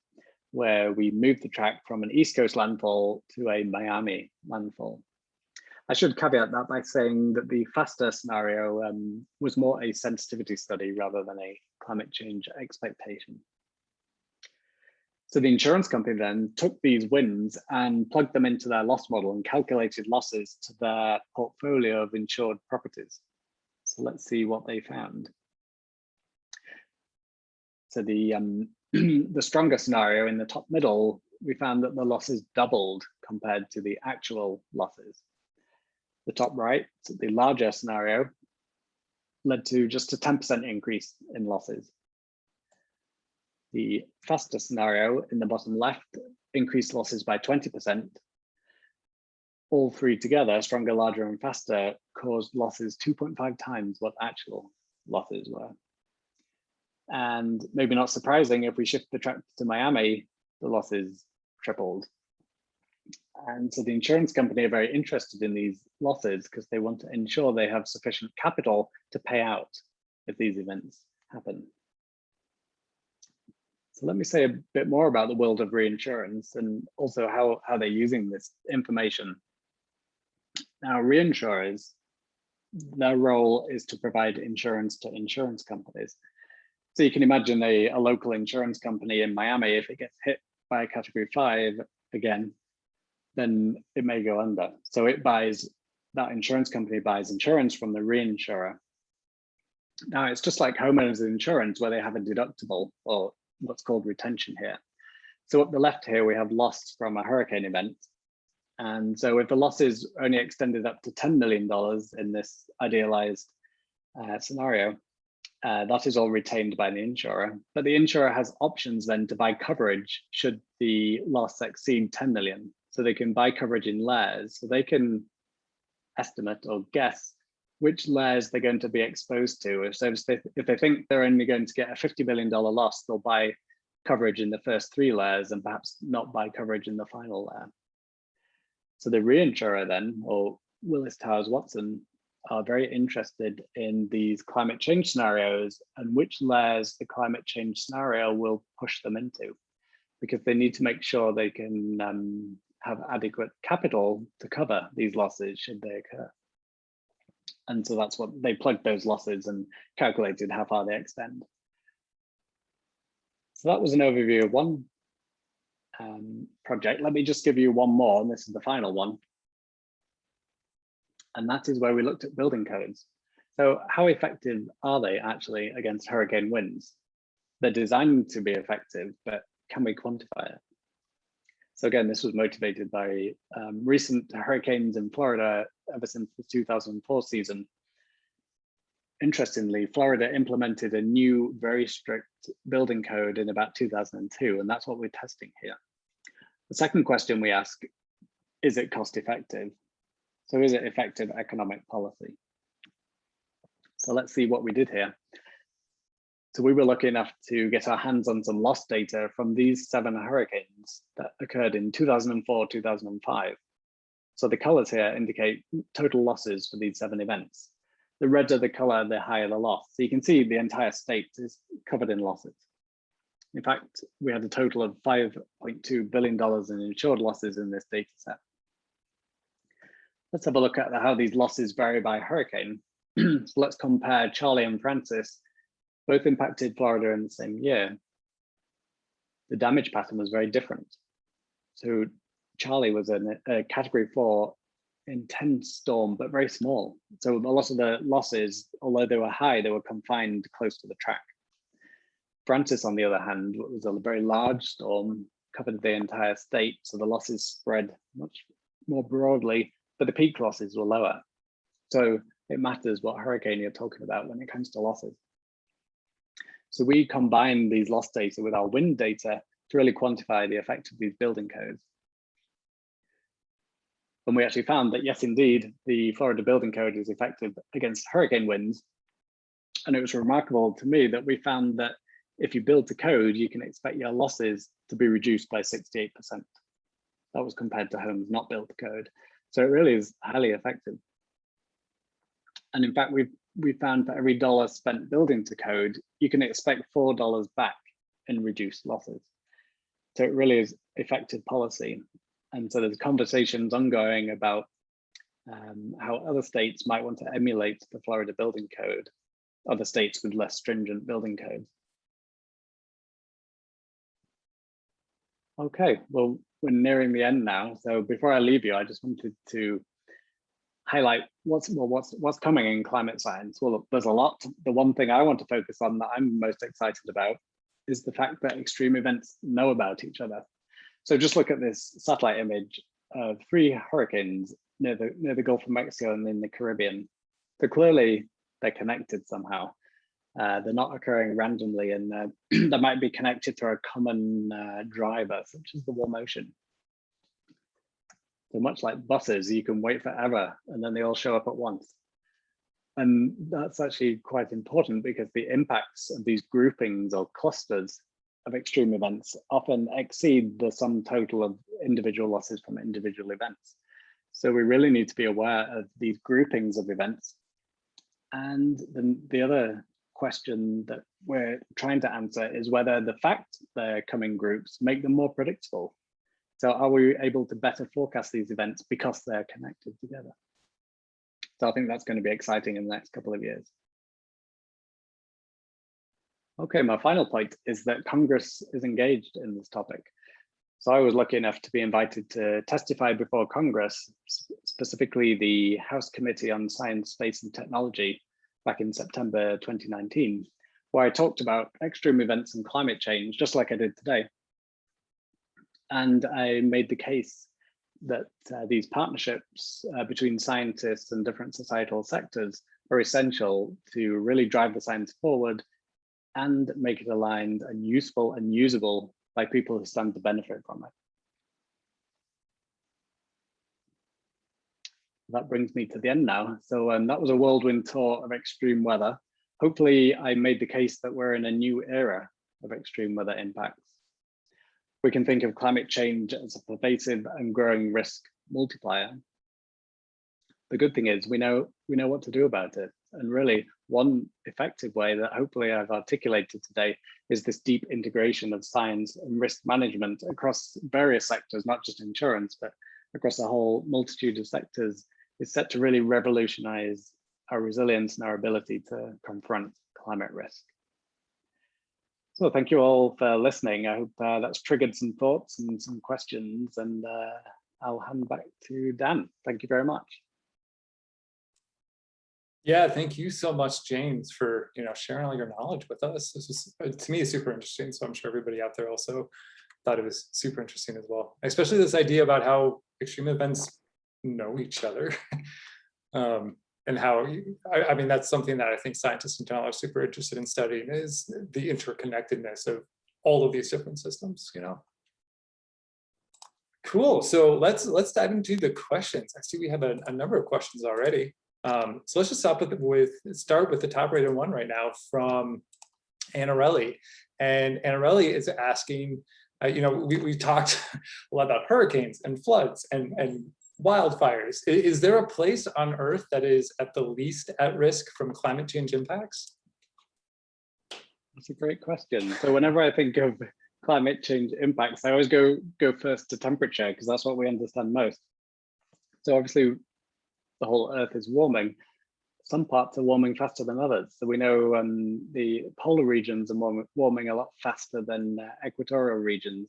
where we moved the track from an East Coast landfall to a Miami landfall. I should caveat that by saying that the FASTA scenario um, was more a sensitivity study rather than a climate change expectation. So the insurance company then took these wins and plugged them into their loss model and calculated losses to their portfolio of insured properties. So let's see what they found. So the um, the stronger scenario in the top middle, we found that the losses doubled compared to the actual losses. The top right, the larger scenario, led to just a 10% increase in losses. The FASTA scenario in the bottom left increased losses by 20%. All three together, stronger, larger, and faster, caused losses 2.5 times what actual losses were. And maybe not surprising, if we shift the track to Miami, the losses tripled. And so the insurance company are very interested in these losses because they want to ensure they have sufficient capital to pay out if these events happen. So let me say a bit more about the world of reinsurance and also how, how they're using this information. Now, reinsurers, their role is to provide insurance to insurance companies. So you can imagine a, a local insurance company in Miami, if it gets hit by a category five, again, then it may go under. So it buys, that insurance company buys insurance from the reinsurer. Now it's just like homeowners insurance where they have a deductible or what's called retention here. So up the left here, we have loss from a hurricane event. And so if the loss is only extended up to $10 million in this idealized uh, scenario, uh, that is all retained by the insurer, but the insurer has options then to buy coverage should the loss exceed 10 million. So they can buy coverage in layers. So they can estimate or guess which layers they're going to be exposed to. So if they, if they think they're only going to get a $50 million loss, they'll buy coverage in the first three layers and perhaps not buy coverage in the final layer. So the reinsurer then, or Willis Towers Watson, are very interested in these climate change scenarios and which layers the climate change scenario will push them into because they need to make sure they can um, have adequate capital to cover these losses should they occur. And so that's what they plugged those losses and calculated how far they extend. So that was an overview of one um, project. Let me just give you one more, and this is the final one. And that is where we looked at building codes. So how effective are they actually against hurricane winds? They're designed to be effective, but can we quantify it? So again, this was motivated by um, recent hurricanes in Florida ever since the 2004 season. Interestingly, Florida implemented a new, very strict building code in about 2002, and that's what we're testing here. The second question we ask, is it cost effective? So is it effective economic policy? So let's see what we did here. So we were lucky enough to get our hands on some loss data from these seven hurricanes that occurred in 2004, 2005. So the colors here indicate total losses for these seven events. The redder the color, the higher the loss. So you can see the entire state is covered in losses. In fact, we had a total of $5.2 billion in insured losses in this data set. Let's have a look at how these losses vary by hurricane. so let's compare Charley and Frances, both impacted Florida in the same year. The damage pattern was very different. So Charley was in a category four intense storm, but very small. So a lot of the losses, although they were high, they were confined close to the track. Frances, on the other hand, was a very large storm, covered the entire state. So the losses spread much more broadly but the peak losses were lower. So it matters what hurricane you're talking about when it comes to losses. So we combine these loss data with our wind data to really quantify the effect of these building codes. And we actually found that yes, indeed, the Florida building code is effective against hurricane winds. And it was remarkable to me that we found that if you build to code, you can expect your losses to be reduced by 68%. That was compared to homes not built the code. So it really is highly effective. And in fact, we've we found for every dollar spent building to code, you can expect four dollars back in reduced losses. So it really is effective policy. And so there's conversations ongoing about um, how other states might want to emulate the Florida building code, other states with less stringent building codes. Okay, well, we're nearing the end now. So before I leave you, I just wanted to highlight what's well, what's what's coming in climate science. Well, there's a lot. The one thing I want to focus on that I'm most excited about is the fact that extreme events know about each other. So just look at this satellite image of three hurricanes near the near the Gulf of Mexico and in the Caribbean. So clearly they're connected somehow. Uh, they're not occurring randomly and they might be connected to a common uh, driver, such as the warm ocean. So much like buses, you can wait forever and then they all show up at once. And that's actually quite important because the impacts of these groupings or clusters of extreme events often exceed the sum total of individual losses from individual events. So we really need to be aware of these groupings of events. And then the other question that we're trying to answer is whether the fact they're coming groups make them more predictable. So are we able to better forecast these events because they're connected together? So I think that's going to be exciting in the next couple of years. Okay, my final point is that Congress is engaged in this topic. So I was lucky enough to be invited to testify before Congress, specifically the House Committee on Science, Space and Technology back in September 2019, where I talked about extreme events and climate change, just like I did today. And I made the case that uh, these partnerships uh, between scientists and different societal sectors are essential to really drive the science forward and make it aligned and useful and usable by people who stand to benefit from it. That brings me to the end now. So um, that was a whirlwind tour of extreme weather. Hopefully I made the case that we're in a new era of extreme weather impacts. We can think of climate change as a pervasive and growing risk multiplier. The good thing is we know we know what to do about it. And really one effective way that hopefully I've articulated today is this deep integration of science and risk management across various sectors, not just insurance, but across a whole multitude of sectors is set to really revolutionize our resilience and our ability to confront climate risk. So thank you all for listening. I hope uh, that's triggered some thoughts and some questions and uh, I'll hand back to Dan. Thank you very much. Yeah, thank you so much, James, for you know sharing all your knowledge with us. This is uh, to me super interesting. So I'm sure everybody out there also thought it was super interesting as well, especially this idea about how extreme events know each other. um, and how, I, I, mean, that's something that I think scientists in general are super interested in studying is the interconnectedness of all of these different systems, you know. Cool, so let's let's dive into the questions. I see we have a, a number of questions already. Um, so let's just start with, the with start with the top rated one right now from Anarelli. And Anarelli is asking, uh, you know, we, we talked a lot about hurricanes and floods and, and wildfires. Is there a place on Earth that is at the least at risk from climate change impacts? That's a great question. So whenever I think of climate change impacts, I always go go first to temperature because that's what we understand most. So obviously the whole Earth is warming. Some parts are warming faster than others. So we know um, the polar regions are warming, warming a lot faster than uh, equatorial regions.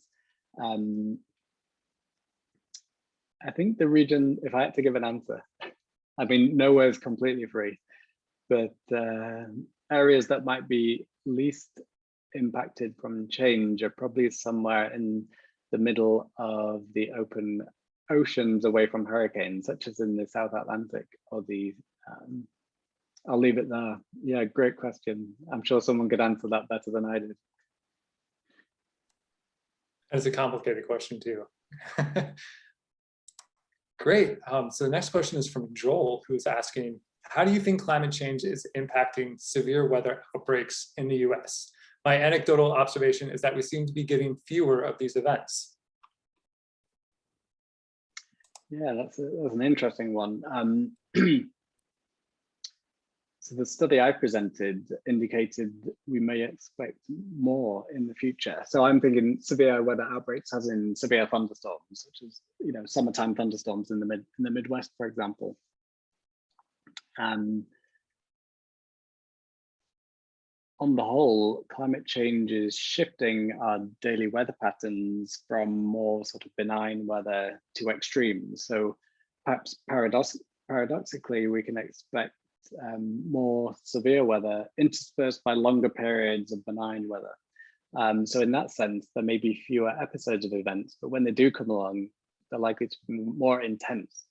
Um, I think the region, if I had to give an answer, I mean, nowhere is completely free, but uh, areas that might be least impacted from change are probably somewhere in the middle of the open oceans away from hurricanes, such as in the South Atlantic or the, um, I'll leave it there. Yeah, great question. I'm sure someone could answer that better than I did. It's a complicated question too. Great. Um, so the next question is from Joel, who's asking, how do you think climate change is impacting severe weather outbreaks in the US? My anecdotal observation is that we seem to be getting fewer of these events. Yeah, that's, a, that's an interesting one. Um, So the study I presented indicated we may expect more in the future. So I'm thinking severe weather outbreaks as in severe thunderstorms, such as you know summertime thunderstorms in the mid in the Midwest, for example. And on the whole, climate change is shifting our daily weather patterns from more sort of benign weather to extremes. So perhaps paradox paradoxically, we can expect um, more severe weather interspersed by longer periods of benign weather. Um, so in that sense, there may be fewer episodes of events, but when they do come along, they're likely to be more intense.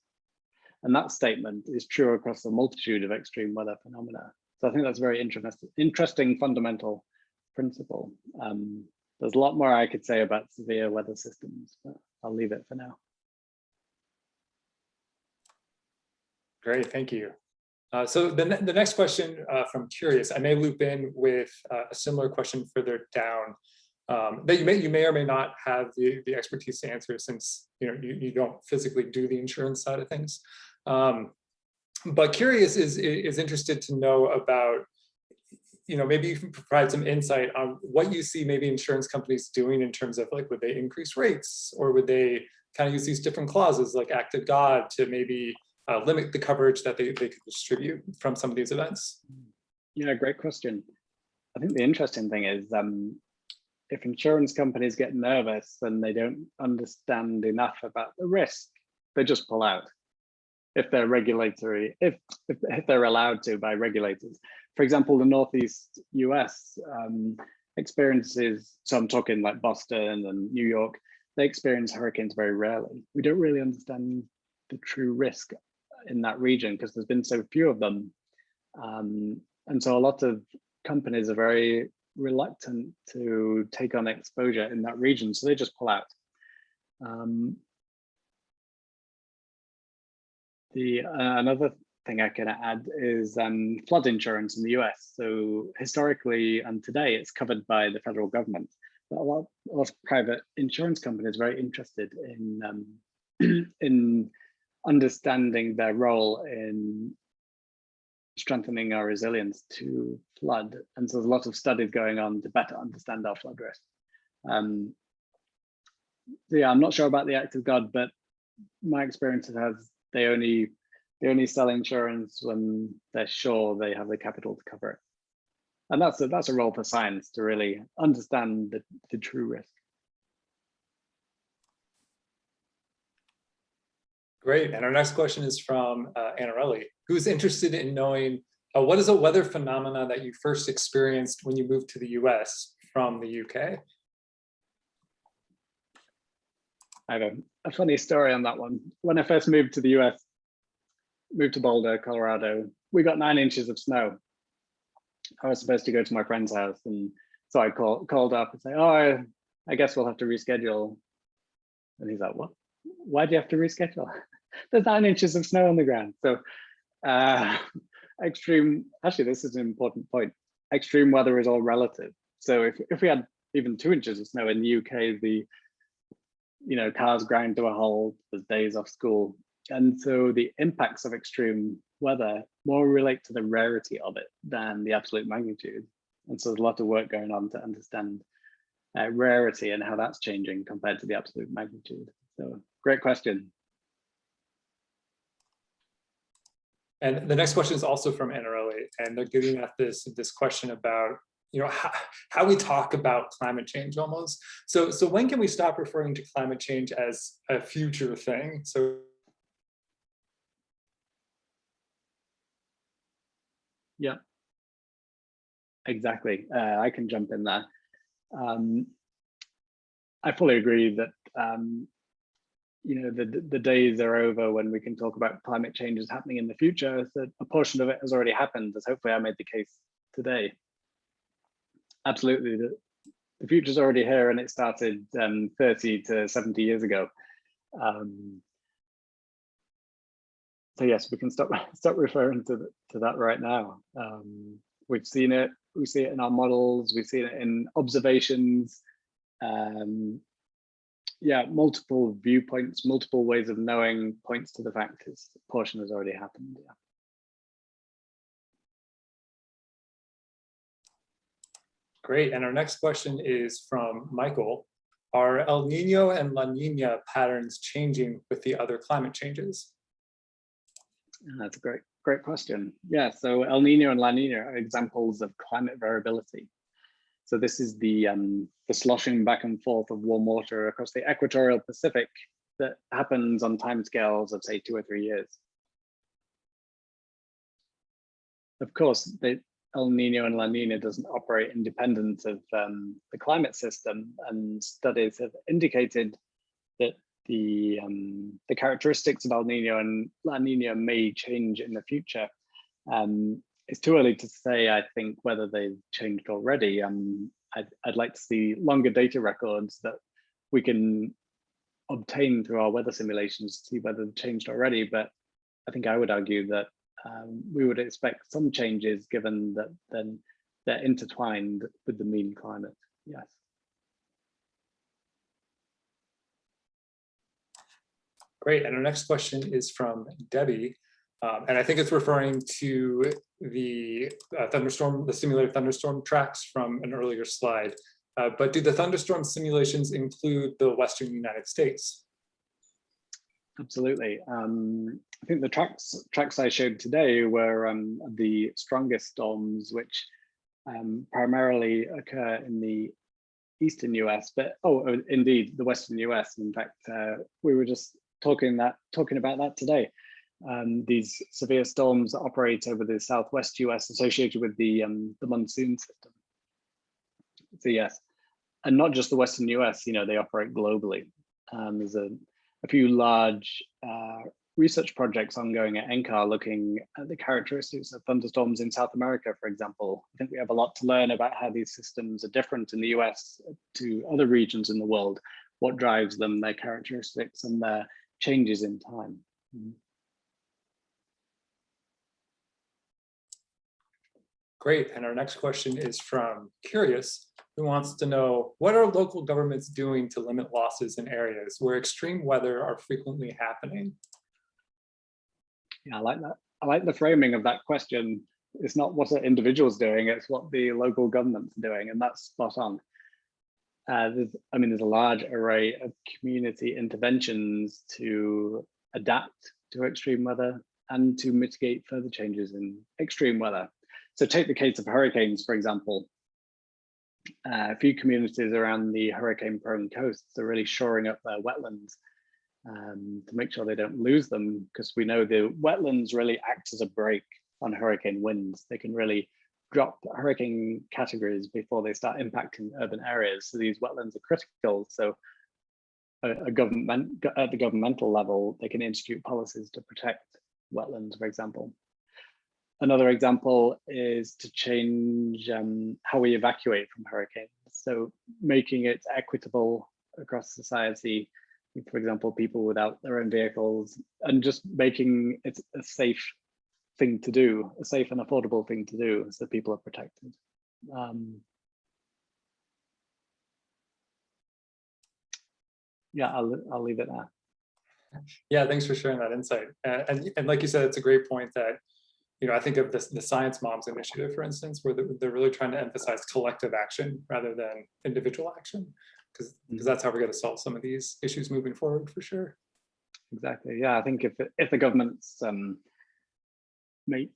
And that statement is true across a multitude of extreme weather phenomena. So I think that's a very interesting, interesting fundamental principle. Um, there's a lot more I could say about severe weather systems, but I'll leave it for now. Great, thank you. Uh, so the, ne the next question uh, from Curious, I may loop in with uh, a similar question further down um, that you may you may or may not have the, the expertise to answer since you know you, you don't physically do the insurance side of things. Um, but Curious is, is interested to know about, you know, maybe you can provide some insight on what you see maybe insurance companies doing in terms of like, would they increase rates or would they kind of use these different clauses like act of God to maybe uh, limit the coverage that they, they could distribute from some of these events? Yeah, great question. I think the interesting thing is um, if insurance companies get nervous and they don't understand enough about the risk, they just pull out if they're regulatory, if, if, if they're allowed to by regulators. For example, the Northeast US um, experiences, so I'm talking like Boston and New York, they experience hurricanes very rarely. We don't really understand the true risk in that region because there's been so few of them. Um, and so a lot of companies are very reluctant to take on exposure in that region, so they just pull out. Um, the uh, another thing I can add is um, flood insurance in the US. So historically and today it's covered by the federal government. But a lot, of private insurance companies are very interested in um, in understanding their role in strengthening our resilience to flood. And so there's a lot of studies going on to better understand our flood risk. Um, so yeah, I'm not sure about the act of God, but my experience has they only they only sell insurance when they're sure they have the capital to cover it. And that's a, that's a role for science to really understand the, the true risk. Great. And our next question is from uh, Anarelli, who's interested in knowing uh, what is a weather phenomena that you first experienced when you moved to the US from the UK? I have a, a funny story on that one. When I first moved to the US, moved to Boulder, Colorado, we got nine inches of snow. I was supposed to go to my friend's house and so I call, called up and say, oh, I, I guess we'll have to reschedule. And he's like, what? Why do you have to reschedule? There's nine inches of snow on the ground. So uh, extreme, actually, this is an important point. Extreme weather is all relative. So if, if we had even two inches of snow in the UK, the you know, cars grind to a halt, there's days off school. And so the impacts of extreme weather more relate to the rarity of it than the absolute magnitude. And so there's a lot of work going on to understand uh, rarity and how that's changing compared to the absolute magnitude. So great question. And the next question is also from Anarelli, and they're giving at this, this question about you know, how, how we talk about climate change almost. So, so when can we stop referring to climate change as a future thing? So Yeah, exactly. Uh, I can jump in there. Um, I fully agree that um, you know the the days are over when we can talk about climate change is happening in the future. So a portion of it has already happened, as hopefully I made the case today absolutely. The, the future's already here and it started um, 30 to 70 years ago. Um, so yes, we can stop stop referring to, the, to that right now. Um, we've seen it, we see it in our models, we've seen it in observations yeah, multiple viewpoints, multiple ways of knowing points to the fact is the portion has already happened. Yeah. Great. And our next question is from Michael. Are El Nino and La Nina patterns changing with the other climate changes? That's a great, great question. Yeah, so El Nino and La Nina are examples of climate variability. So this is the, um, the sloshing back and forth of warm water across the equatorial Pacific that happens on timescales of say two or three years. Of course, the El Nino and La Nina doesn't operate independent of um, the climate system and studies have indicated that the, um, the characteristics of El Nino and La Nina may change in the future. Um, it's too early to say, I think, whether they've changed already. Um, I'd, I'd like to see longer data records that we can obtain through our weather simulations to see whether they've changed already. But I think I would argue that um, we would expect some changes given that then they're intertwined with the mean climate. Yes. Great. And our next question is from Debbie. Um, and I think it's referring to the uh, thunderstorm, the simulated thunderstorm tracks from an earlier slide. Uh, but do the thunderstorm simulations include the Western United States? Absolutely. Um, I think the tracks tracks I showed today were um, the strongest storms, which um, primarily occur in the eastern US, but oh, indeed, the western US. In fact, uh, we were just talking that talking about that today. Um, these severe storms operate over the southwest US associated with the, um, the monsoon system. So yes, and not just the western US, you know, they operate globally. Um, there's a, a few large uh, research projects ongoing at NCAR looking at the characteristics of thunderstorms in South America, for example. I think we have a lot to learn about how these systems are different in the US to other regions in the world, what drives them, their characteristics and their changes in time. Mm -hmm. Great. And our next question is from Curious, who wants to know, what are local governments doing to limit losses in areas where extreme weather are frequently happening? Yeah, I like that. I like the framing of that question. It's not what are individuals doing, it's what the local government's doing, and that's spot on. Uh, I mean, there's a large array of community interventions to adapt to extreme weather and to mitigate further changes in extreme weather. So take the case of hurricanes, for example. Uh, a few communities around the hurricane prone coasts are really shoring up their wetlands um, to make sure they don't lose them because we know the wetlands really act as a brake on hurricane winds. They can really drop hurricane categories before they start impacting urban areas. So these wetlands are critical. So a, a government at the governmental level, they can institute policies to protect wetlands, for example. Another example is to change um, how we evacuate from hurricanes. So making it equitable across society, for example, people without their own vehicles, and just making it a safe thing to do, a safe and affordable thing to do so people are protected. Um, yeah, I'll, I'll leave it there. Yeah, thanks for sharing that insight. And, and like you said, it's a great point that you know, I think of this, the Science Moms initiative, for instance, where they're really trying to emphasize collective action rather than individual action, because because mm. that's how we're going to solve some of these issues moving forward for sure. Exactly. Yeah, I think if if the governments um, make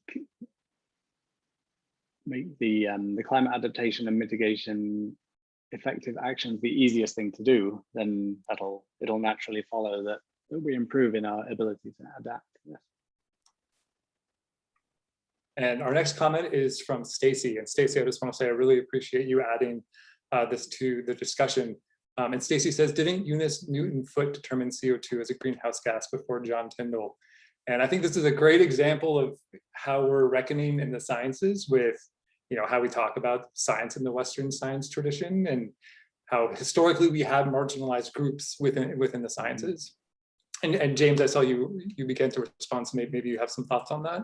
make the um, the climate adaptation and mitigation effective actions the easiest thing to do, then that'll it'll naturally follow that, that we improve in our ability to adapt. And our next comment is from Stacy. And Stacy, I just want to say I really appreciate you adding uh, this to the discussion. Um, and Stacy says, didn't Eunice Newton Foote determine CO2 as a greenhouse gas before John Tyndall? And I think this is a great example of how we're reckoning in the sciences with, you know, how we talk about science in the Western science tradition and how historically we have marginalized groups within within the sciences. And, and James, I saw you you began to respond, so maybe, maybe you have some thoughts on that.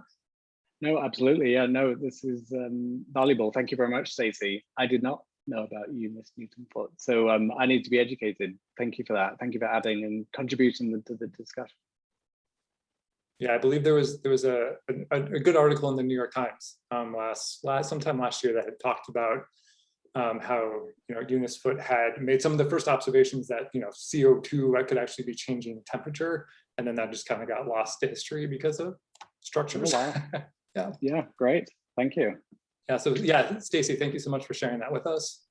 No, absolutely. Yeah, no, this is um, valuable. Thank you very much, Stacey. I did not know about Eunice Newton-Foote. So um, I need to be educated. Thank you for that. Thank you for adding and contributing to the discussion. Yeah, I believe there was there was a, a, a good article in the New York Times um, last last sometime last year that had talked about um, how, you know, Eunice Foote had made some of the first observations that, you know, CO2 could actually be changing temperature. And then that just kind of got lost to history because of structures. wow. Yeah, Yeah, great. Thank you. Yeah, so yeah, Stacy, thank you so much for sharing that with us.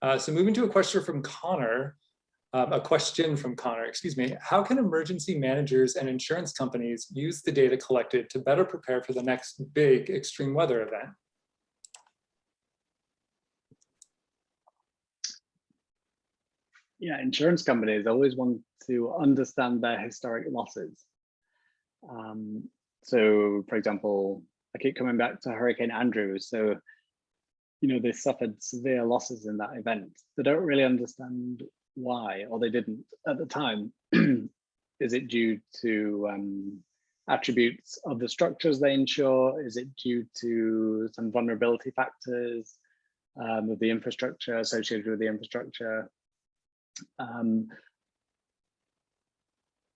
Uh, so moving to a question from Connor, um, a question from Connor, excuse me. How can emergency managers and insurance companies use the data collected to better prepare for the next big extreme weather event? Yeah, insurance companies always want to understand their historic losses. Um, so, for example, I keep coming back to Hurricane Andrew. So, you know, they suffered severe losses in that event. They don't really understand why, or they didn't at the time. Is it due to um, attributes of the structures they insure? Is it due to some vulnerability factors um, of the infrastructure associated with the infrastructure? Um,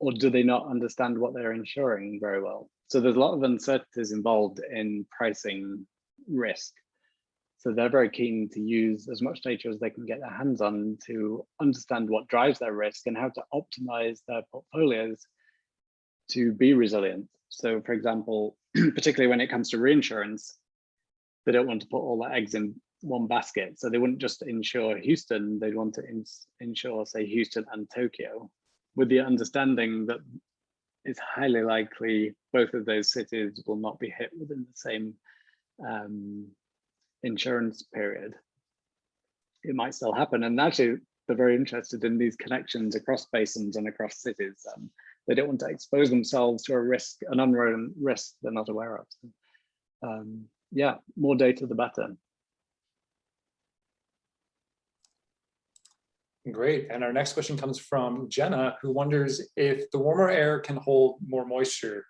or do they not understand what they're insuring very well? So there's a lot of uncertainties involved in pricing risk. So they're very keen to use as much data as they can get their hands on to understand what drives their risk and how to optimize their portfolios to be resilient. So for example, particularly when it comes to reinsurance, they don't want to put all their eggs in one basket. So they wouldn't just insure Houston, they'd want to ins insure, say, Houston and Tokyo, with the understanding that it's highly likely both of those cities will not be hit within the same um, insurance period. It might still happen. And actually, they're very interested in these connections across basins and across cities. Um, they don't want to expose themselves to a risk, an unknown risk they're not aware of. So, um, yeah, more data, the better. Great. And our next question comes from Jenna, who wonders if the warmer air can hold more moisture,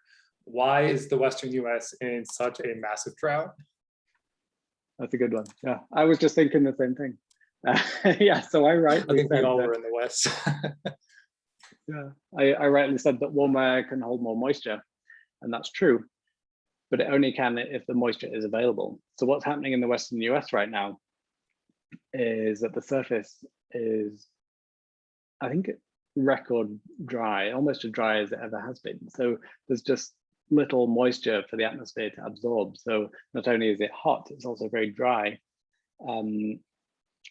why is the Western US in such a massive drought? That's a good one. Yeah, I was just thinking the same thing. Uh, yeah, so I rightly I think we said all that- were in the West. Yeah, I, I rightly said that warm air can hold more moisture, and that's true. But it only can if the moisture is available. So what's happening in the western US right now is that the surface is, I think, record dry, almost as dry as it ever has been. So there's just little moisture for the atmosphere to absorb. So not only is it hot, it's also very dry. Um,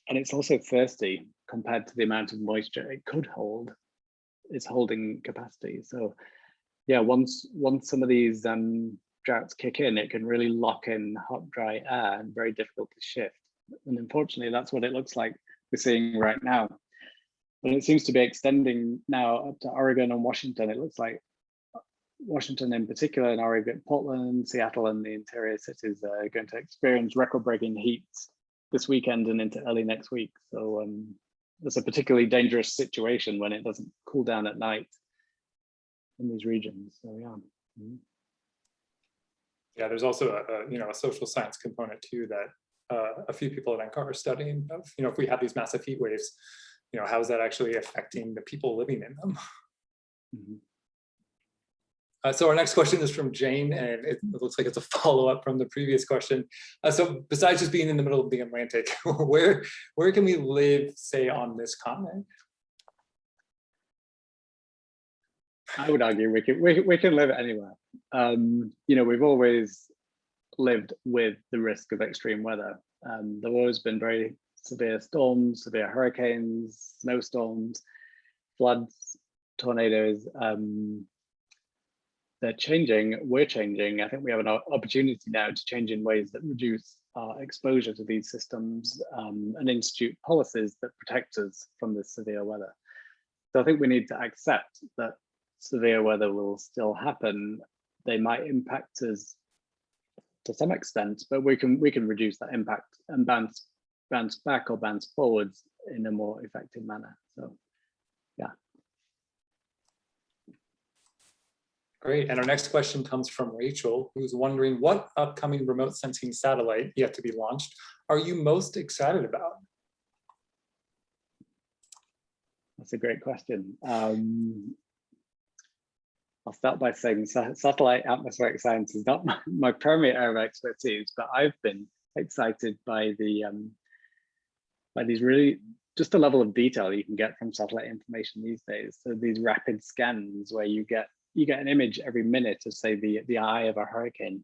and it's also thirsty compared to the amount of moisture it could hold its holding capacity. So yeah, once once some of these um, droughts kick in, it can really lock in hot, dry air and very difficult to shift. And unfortunately, that's what it looks like we're seeing right now. And it seems to be extending now up to Oregon and Washington. It looks like Washington in particular and Oregon, Portland, Seattle and the interior cities are going to experience record-breaking heats this weekend and into early next week. So um, it's a particularly dangerous situation when it doesn't cool down at night in these regions. So yeah. Mhm. Yeah, there's also a, a, you know, a social science component too that uh, a few people at NCAR are studying of, you know, if we have these massive heat waves, you know, how is that actually affecting the people living in them? Mhm. Uh, so our next question is from Jane, and it looks like it's a follow-up from the previous question. Uh, so besides just being in the middle of the Atlantic, where where can we live, say, on this continent? I would argue we can we, we can live anywhere. Um, you know, we've always lived with the risk of extreme weather. Um, there've always been very severe storms, severe hurricanes, snowstorms, floods, tornadoes. Um, they're changing, we're changing. I think we have an opportunity now to change in ways that reduce our exposure to these systems um, and institute policies that protect us from this severe weather. So I think we need to accept that severe weather will still happen. They might impact us to some extent, but we can we can reduce that impact and bounce bounce back or bounce forwards in a more effective manner. So yeah. Great, and our next question comes from Rachel, who's wondering what upcoming remote sensing satellite yet to be launched are you most excited about? that's a great question. Um, I'll start by saying satellite atmospheric science is not my, my primary area of expertise, but I've been excited by the um, by these really just the level of detail you can get from satellite information these days. So these rapid scans where you get you get an image every minute of say the the eye of a hurricane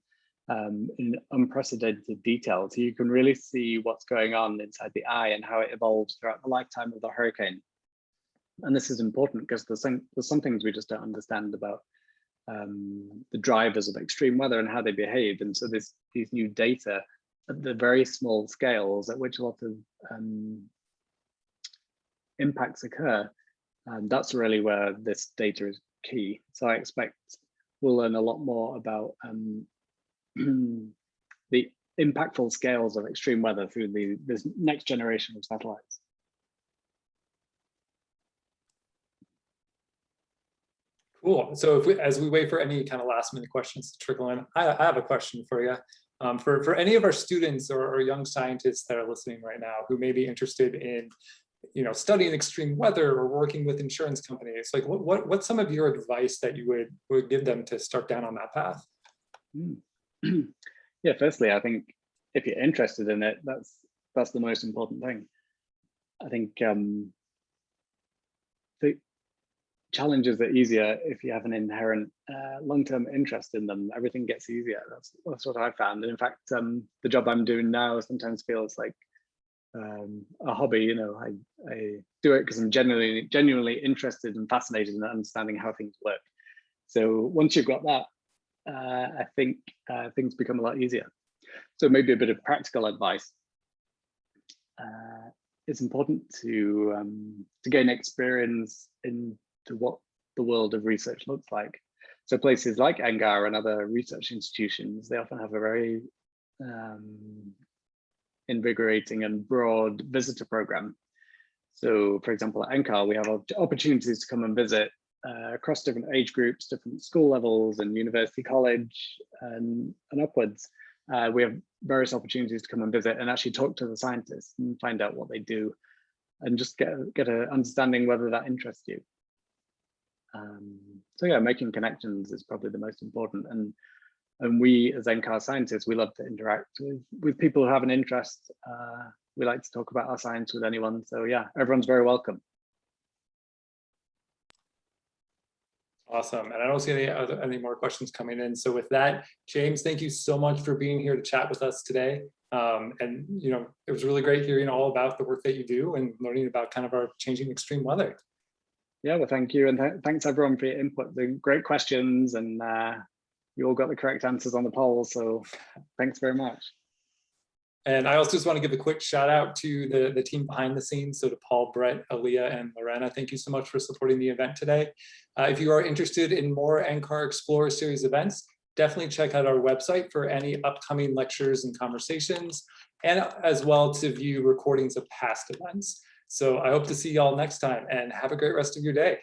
um, in unprecedented detail. So you can really see what's going on inside the eye and how it evolves throughout the lifetime of the hurricane. And this is important because there's some, there's some things we just don't understand about um, the drivers of extreme weather and how they behave. And so this, these new data at the very small scales at which a lot of um, impacts occur, and that's really where this data is key. So I expect we'll learn a lot more about um, the impactful scales of extreme weather through the this next generation of satellites. Cool. So if we, as we wait for any kind of last minute questions to trickle in, I, I have a question for you. Um, for, for any of our students or, or young scientists that are listening right now who may be interested in you know, studying extreme weather or working with insurance companies, like what, what, what's some of your advice that you would, would give them to start down on that path? Mm. yeah, firstly, I think if you're interested in it, that's that's the most important thing. I think um, the challenges are easier if you have an inherent uh, long-term interest in them. Everything gets easier. That's that's what I found. And in fact, um, the job I'm doing now sometimes feels like um, a hobby. You know, I I do it because I'm genuinely genuinely interested and fascinated in understanding how things work. So once you've got that uh, I think uh, things become a lot easier. So maybe a bit of practical advice. Uh, it's important to um, to gain experience into what the world of research looks like. So places like NCAR and other research institutions, they often have a very um, invigorating and broad visitor program. So for example, at NCAR, we have opportunities to come and visit uh, across different age groups, different school levels and university college and, and upwards. Uh, we have various opportunities to come and visit and actually talk to the scientists and find out what they do and just get, get an understanding whether that interests you. Um, so yeah, making connections is probably the most important. And and we as NCAR scientists, we love to interact with, with people who have an interest. Uh, we like to talk about our science with anyone. So yeah, everyone's very welcome. Awesome. And I don't see any other, any more questions coming in. So with that, James, thank you so much for being here to chat with us today. Um, and, you know, it was really great hearing all about the work that you do and learning about kind of our changing extreme weather. Yeah, well, thank you. And th thanks everyone for your input. The great questions and uh, you all got the correct answers on the poll. So thanks very much. And I also just want to give a quick shout out to the, the team behind the scenes. So to Paul, Brett, Aaliyah, and Lorena, thank you so much for supporting the event today. Uh, if you are interested in more NCAR Explorer Series events, definitely check out our website for any upcoming lectures and conversations, and as well to view recordings of past events. So I hope to see y'all next time and have a great rest of your day.